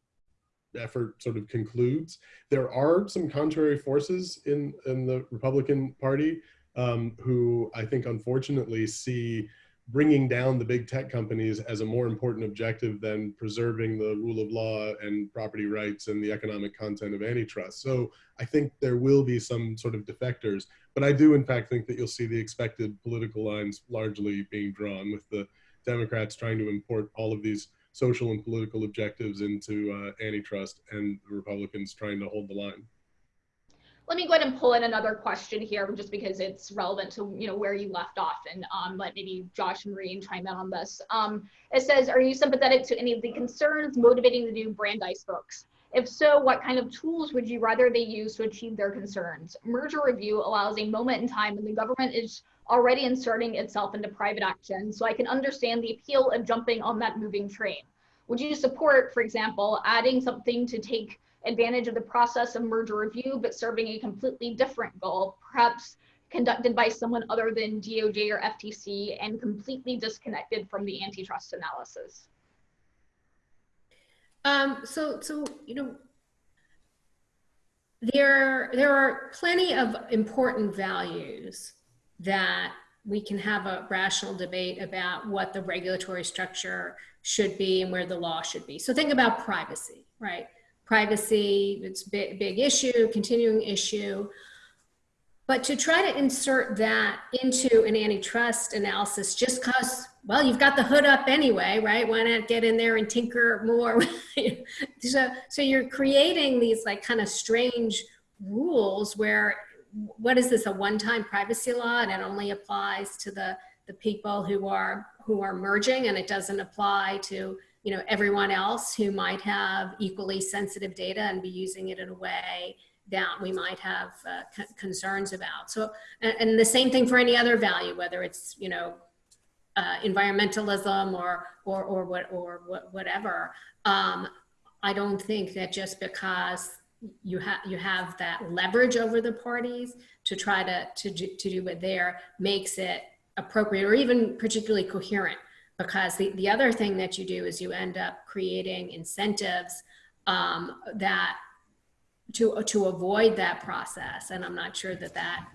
effort sort of concludes. There are some contrary forces in, in the Republican Party um, who I think unfortunately see bringing down the big tech companies as a more important objective than preserving the rule of law and property rights and the economic content of antitrust. So I think there will be some sort of defectors, but I do in fact think that you'll see the expected political lines largely being drawn with the Democrats trying to import all of these social and political objectives into uh, antitrust and the Republicans trying to hold the line. Let me go ahead and pull in another question here just because it's relevant to you know where you left off and um, let maybe Josh and Maureen chime in on this. Um, it says, are you sympathetic to any of the concerns motivating the new Brandeis books? If so, what kind of tools would you rather they use to achieve their concerns? Merger review allows a moment in time when the government is already inserting itself into private action, so I can understand the appeal of jumping on that moving train. Would you support, for example, adding something to take advantage of the process of merger review, but serving a completely different goal, perhaps conducted by someone other than DOJ or FTC and completely disconnected from the antitrust analysis? Um, so, so you know, there there are plenty of important values that we can have a rational debate about what the regulatory structure should be and where the law should be. So think about privacy. right? Privacy, it's a big, big issue, continuing issue. But to try to insert that into an antitrust analysis just because, well, you've got the hood up anyway, right? Why not get in there and tinker more? so, so you're creating these like kind of strange rules where what is this a one-time privacy law and it only applies to the the people who are who are merging and it doesn't apply to you know everyone else who might have equally sensitive data and be using it in a way that we might have uh, concerns about. So and, and, the same thing for any other value whether it's you know uh, environmentalism or or or what or what, whatever. Um, i don't think that just because you have you have that leverage over the parties to try to to do, to do it there makes it appropriate or even particularly coherent. Because the, the other thing that you do is you end up creating incentives um, that to to avoid that process. And i'm not sure that that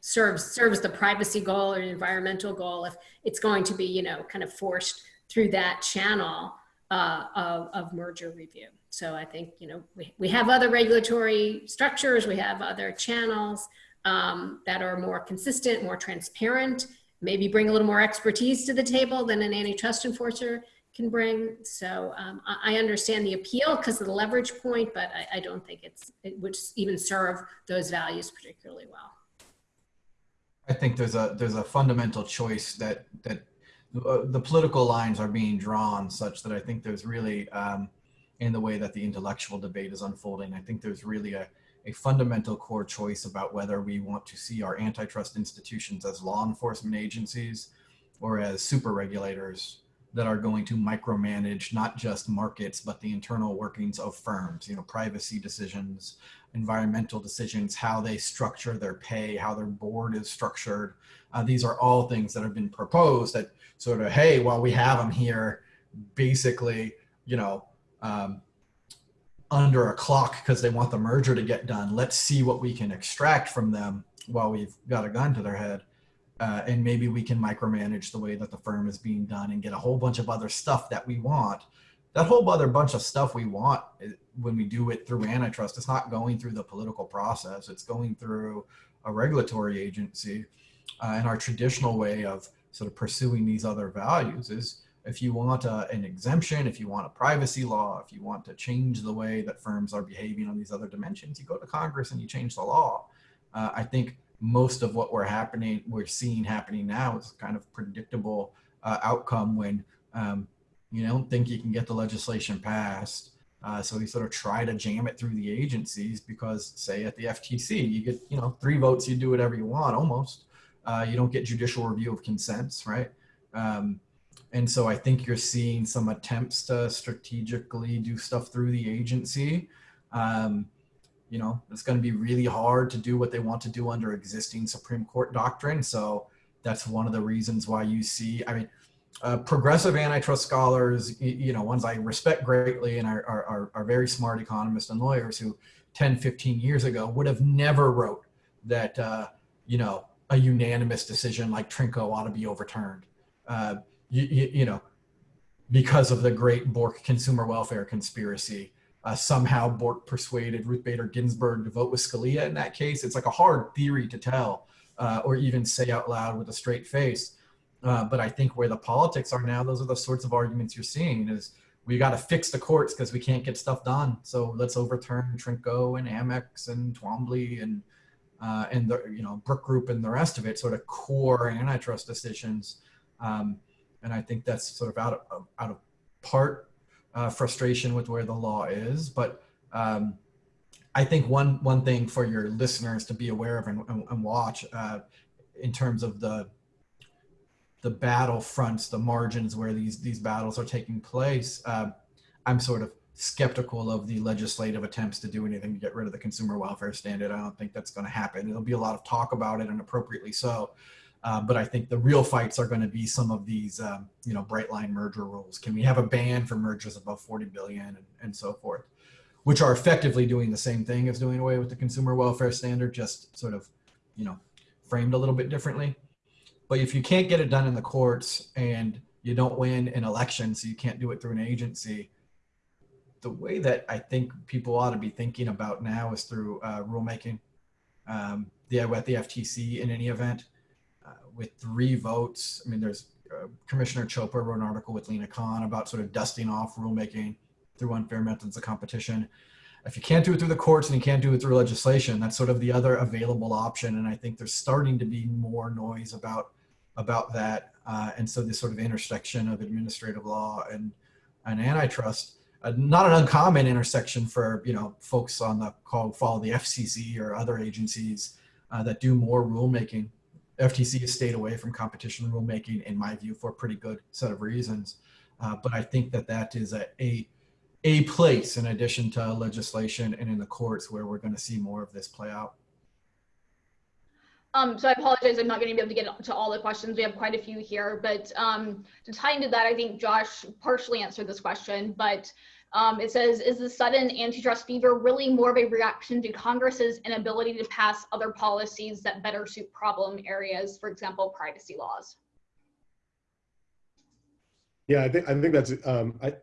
serves serves the privacy goal or environmental goal if it's going to be you know kind of forced through that channel uh, of, of merger review so i think you know we, we have other regulatory structures we have other channels um, that are more consistent more transparent maybe bring a little more expertise to the table than an antitrust enforcer can bring. So um, I, understand the appeal because of the leverage point, but I, I don't think it's it would even serve those values particularly well. I think there's a there's a fundamental choice that that uh, the political lines are being drawn such that I think there's really um, in the way that the intellectual debate is unfolding. I think there's really a a fundamental core choice about whether we want to see our antitrust institutions as law enforcement agencies or as super regulators that are going to micromanage not just markets but the internal workings of firms you know privacy decisions environmental decisions how they structure their pay how their board is structured uh, these are all things that have been proposed that sort of hey while we have them here basically you know um, under a clock because they want the merger to get done. Let's see what we can extract from them while we've got a gun to their head. Uh, and maybe we can micromanage the way that the firm is being done and get a whole bunch of other stuff that we want. That whole other bunch of stuff we want eh, when we do it through antitrust, it's not going through the political process. It's going through a regulatory agency. Uh, and our traditional way of sort of pursuing these other values is if you want a, an exemption, if you want a privacy law, if you want to change the way that firms are behaving on these other dimensions, you go to Congress and you change the law. Uh, I think most of what we're happening, we're seeing happening now is kind of predictable uh, outcome when um, you don't think you can get the legislation passed. Uh, so we sort of try to jam it through the agencies because, say, at the FTC, you get you know three votes, you do whatever you want almost. Uh, you don't get judicial review of consents, right? Um, and so I think you're seeing some attempts to strategically do stuff through the agency. Um, you know, it's going to be really hard to do what they want to do under existing Supreme Court doctrine. So that's one of the reasons why you see, I mean, uh, progressive antitrust scholars, you, know, ones I respect greatly and are, are, are very smart economists and lawyers who 10, 15 years ago would have never wrote that, uh, you know, a unanimous decision like Trinko ought to be overturned. Uh, you, you, you know, because of the great Bork consumer welfare conspiracy. Uh, somehow Bork persuaded Ruth Bader Ginsburg to vote with Scalia in that case. It's like a hard theory to tell uh, or even say out loud with a straight face. Uh, but I think where the politics are now, those are the sorts of arguments you're seeing is we got to fix the courts because we can't get stuff done. So let's overturn Trinko and Amex and Twombly and uh, and the you know Brook Group and the rest of it, sort of core antitrust decisions. Um, and I think that's sort of out of out of part uh, frustration with where the law is. But um, I think one one thing for your listeners to be aware of and, and, and watch uh, in terms of the the battle fronts, the margins where these these battles are taking place. Uh, I'm sort of skeptical of the legislative attempts to do anything to get rid of the consumer welfare standard. I don't think that's going to happen. There'll be a lot of talk about it, and appropriately so. Uh, but I think the real fights are going to be some of these, um, you know, bright line merger rules. Can we have a ban for mergers above 40 billion and, and so forth, which are effectively doing the same thing as doing away with the consumer welfare standard, just sort of, you know, framed a little bit differently. But if you can't get it done in the courts and you don't win an election, so you can't do it through an agency, the way that I think people ought to be thinking about now is through uh, rulemaking. Um, the at the FTC in any event, with three votes. I mean, there's uh, Commissioner Chopra wrote an article with Lina Khan about sort of dusting off rulemaking through unfair methods of competition. If you can't do it through the courts and you can't do it through legislation, that's sort of the other available option. And I think there's starting to be more noise about about that. Uh, and so this sort of intersection of administrative law and and antitrust, uh, not an uncommon intersection for you know folks on the call follow the FCC or other agencies uh, that do more rulemaking. FTC has stayed away from competition rulemaking, in my view, for a pretty good set of reasons. Uh, but I think that that is a, a a place in addition to legislation and in the courts where we're going to see more of this play out. Um, so I apologize, I'm not going to be able to get to all the questions. We have quite a few here, but um, to tie into that, I think Josh partially answered this question, but um, it says, is the sudden antitrust fever really more of a reaction to Congress's inability to pass other policies that better suit problem areas, for example, privacy laws? Yeah, I think I think that's um, I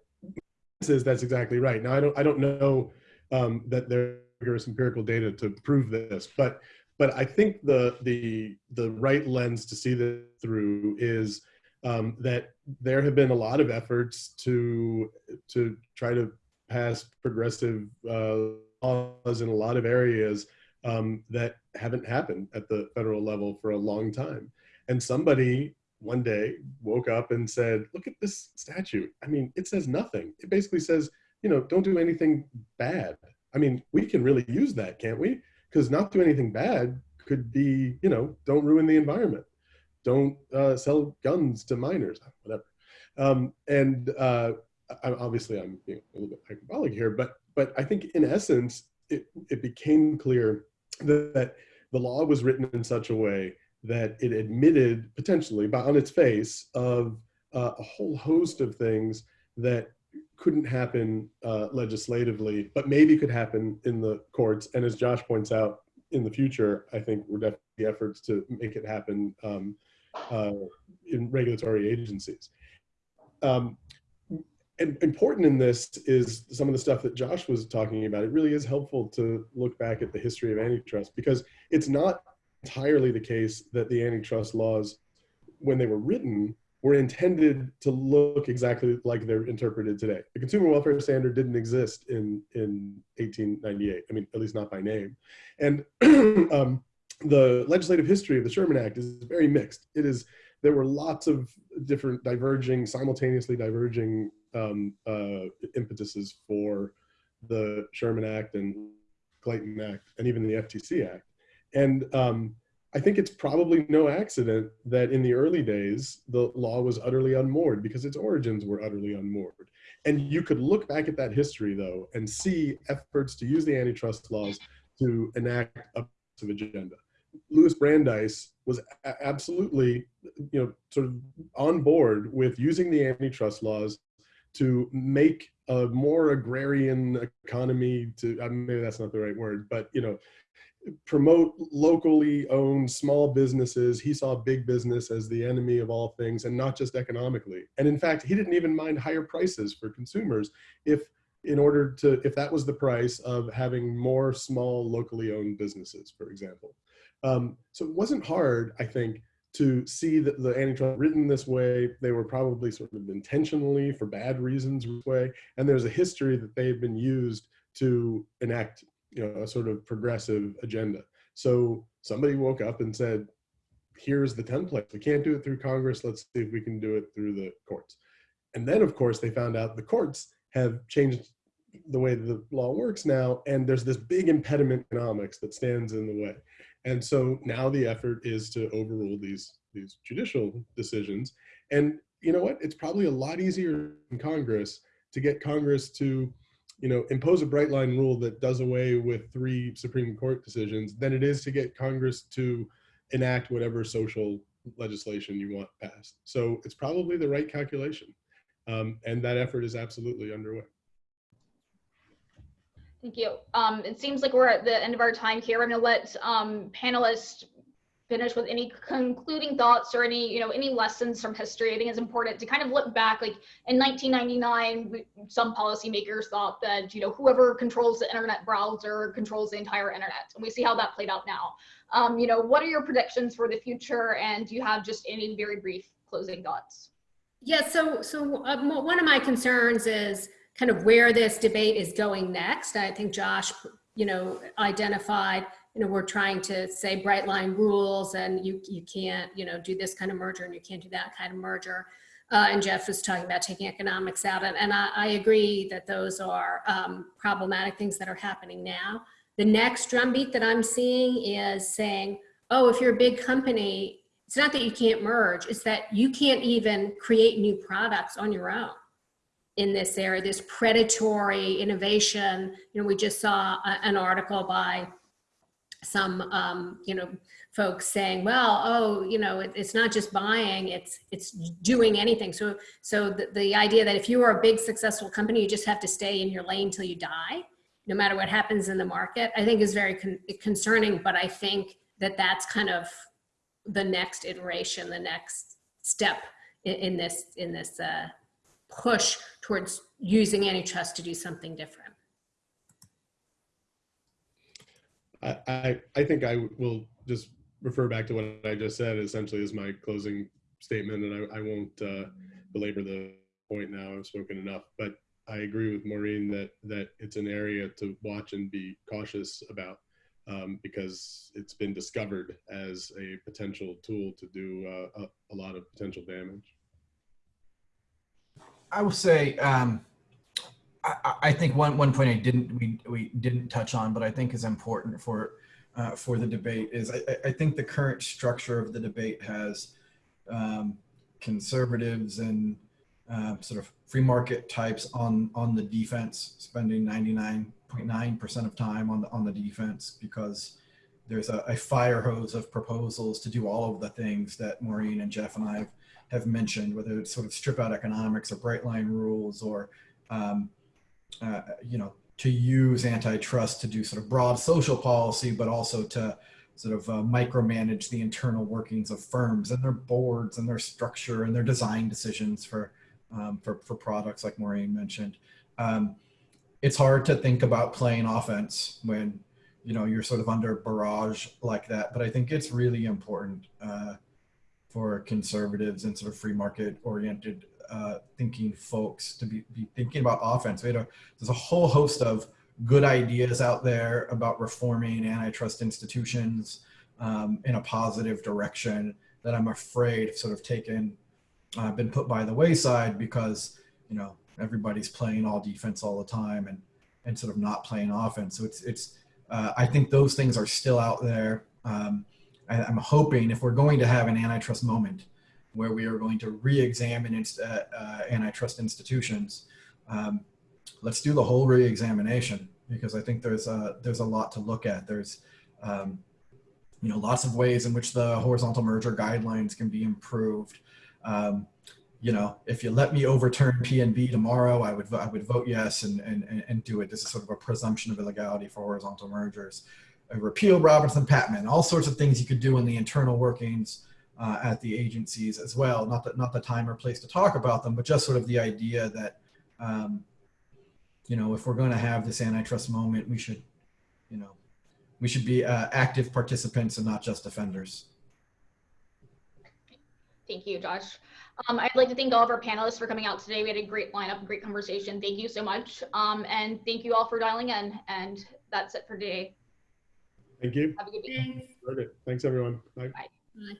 says that's exactly right. Now I don't I don't know um, that there is empirical data to prove this, but but I think the the the right lens to see this through is um, that there have been a lot of efforts to to try to pass progressive uh, laws in a lot of areas um, that haven't happened at the federal level for a long time. And somebody one day woke up and said, look at this statute. I mean, it says nothing. It basically says, you know, don't do anything bad. I mean, we can really use that, can't we? Because not do anything bad could be, you know, don't ruin the environment. Don't uh, sell guns to minors, whatever. Um, and uh, I, obviously I'm a little bit hyperbolic here, but but I think in essence, it, it became clear that, that the law was written in such a way that it admitted potentially, but on its face, of uh, a whole host of things that couldn't happen uh, legislatively, but maybe could happen in the courts. And as Josh points out, in the future, I think we're definitely efforts to make it happen um, uh, in regulatory agencies. Um, and important in this is some of the stuff that Josh was talking about. It really is helpful to look back at the history of antitrust because it's not entirely the case that the antitrust laws, when they were written, were intended to look exactly like they're interpreted today. The consumer welfare standard didn't exist in, in 1898, I mean, at least not by name. And um, the legislative history of the Sherman Act is very mixed. It is, there were lots of different diverging, simultaneously diverging um, uh, impetuses for the Sherman Act and Clayton Act and even the FTC Act. And um, I think it's probably no accident that in the early days, the law was utterly unmoored because its origins were utterly unmoored. And you could look back at that history though and see efforts to use the antitrust laws to enact a agenda. Louis Brandeis was absolutely, you know, sort of on board with using the antitrust laws to make a more agrarian economy to, maybe that's not the right word, but, you know, promote locally owned small businesses. He saw big business as the enemy of all things and not just economically. And in fact, he didn't even mind higher prices for consumers if in order to, if that was the price of having more small locally owned businesses, for example. Um, so it wasn't hard, I think, to see that the antitrust written this way, they were probably sort of intentionally for bad reasons way. And there's a history that they've been used to enact you know, a sort of progressive agenda. So somebody woke up and said, here's the template. We can't do it through Congress. Let's see if we can do it through the courts. And then of course they found out the courts have changed the way the law works now. And there's this big impediment economics that stands in the way. And so now the effort is to overrule these, these judicial decisions. And you know what? It's probably a lot easier in Congress to get Congress to you know, impose a bright line rule that does away with three Supreme Court decisions than it is to get Congress to enact whatever social legislation you want passed. So it's probably the right calculation. Um, and that effort is absolutely underway. Thank you. Um, it seems like we're at the end of our time here. I'm going to let um, panelists finish with any concluding thoughts or any, you know, any lessons from history. I think it's important to kind of look back. Like in 1999, some policymakers thought that, you know, whoever controls the internet browser controls the entire internet. And we see how that played out now. Um, you know, what are your predictions for the future? And do you have just any very brief closing thoughts? Yeah, so so uh, one of my concerns is kind of where this debate is going next. I think Josh, you know, identified, you know, we're trying to say bright line rules and you you can't, you know, do this kind of merger and you can't do that kind of merger. Uh, and Jeff was talking about taking economics out, and, and I, I agree that those are um, problematic things that are happening now. The next drumbeat that I'm seeing is saying, oh, if you're a big company, it's not that you can't merge, it's that you can't even create new products on your own in this area, this predatory innovation. You know, we just saw a, an article by some, um, you know, folks saying, well, oh, you know, it, it's not just buying, it's it's doing anything. So, so the, the idea that if you are a big successful company, you just have to stay in your lane till you die, no matter what happens in the market, I think is very con concerning. But I think that that's kind of the next iteration, the next step in, in this in this uh, push towards using antitrust to do something different. I, I, I think I will just refer back to what I just said essentially as my closing statement, and I, I won't uh, belabor the point now. I've spoken enough, but I agree with Maureen that that it's an area to watch and be cautious about um, because it's been discovered as a potential tool to do uh, a, a lot of potential damage. I will say, um, I, I think one, one point I didn't we, we didn't touch on, but I think is important for uh, for the debate is I, I think the current structure of the debate has um, conservatives and uh, sort of free market types on on the defense, spending 99.9% of time on the on the defense because there's a, a fire hose of proposals to do all of the things that Maureen and Jeff and I have, have mentioned, whether it's sort of strip out economics or bright line rules or um, uh, you know to use antitrust to do sort of broad social policy, but also to sort of uh, micromanage the internal workings of firms and their boards and their structure and their design decisions for um, for, for products like Maureen mentioned. Um, it's hard to think about playing offense when you know you're sort of under barrage like that. But I think it's really important uh, for conservatives and sort of free market oriented uh, thinking folks to be, be thinking about offense. There's a whole host of good ideas out there about reforming antitrust institutions um, in a positive direction that I'm afraid have sort of taken uh, been put by the wayside because you know everybody's playing all defense all the time and and sort of not playing offense. So it's it's uh, I think those things are still out there. Um, I, I'm hoping if we're going to have an antitrust moment where we are going to re-examine inst- uh, uh, antitrust institutions, um, let's do the whole re-examination because I think there's a there's a lot to look at. There's um, you know lots of ways in which the horizontal merger guidelines can be improved. Um, you know, if you let me overturn PNB tomorrow, I would I would vote yes and and and do it. This is sort of a presumption of illegality for horizontal mergers. Repeal Robinson Patman, all sorts of things you could do in the internal workings uh, at the agencies as well. Not that not the time or place to talk about them, but just sort of the idea that um, you know if we're going to have this antitrust moment, we should you know we should be uh, active participants and not just defenders. Thank you, Josh. Um, I'd like to thank all of our panelists for coming out today. We had a great lineup, great conversation. Thank you so much. Um, and thank you all for dialing in. And that's it for today. Thank you. Have a good day. Thanks. Okay. Thanks, everyone. Bye. Bye.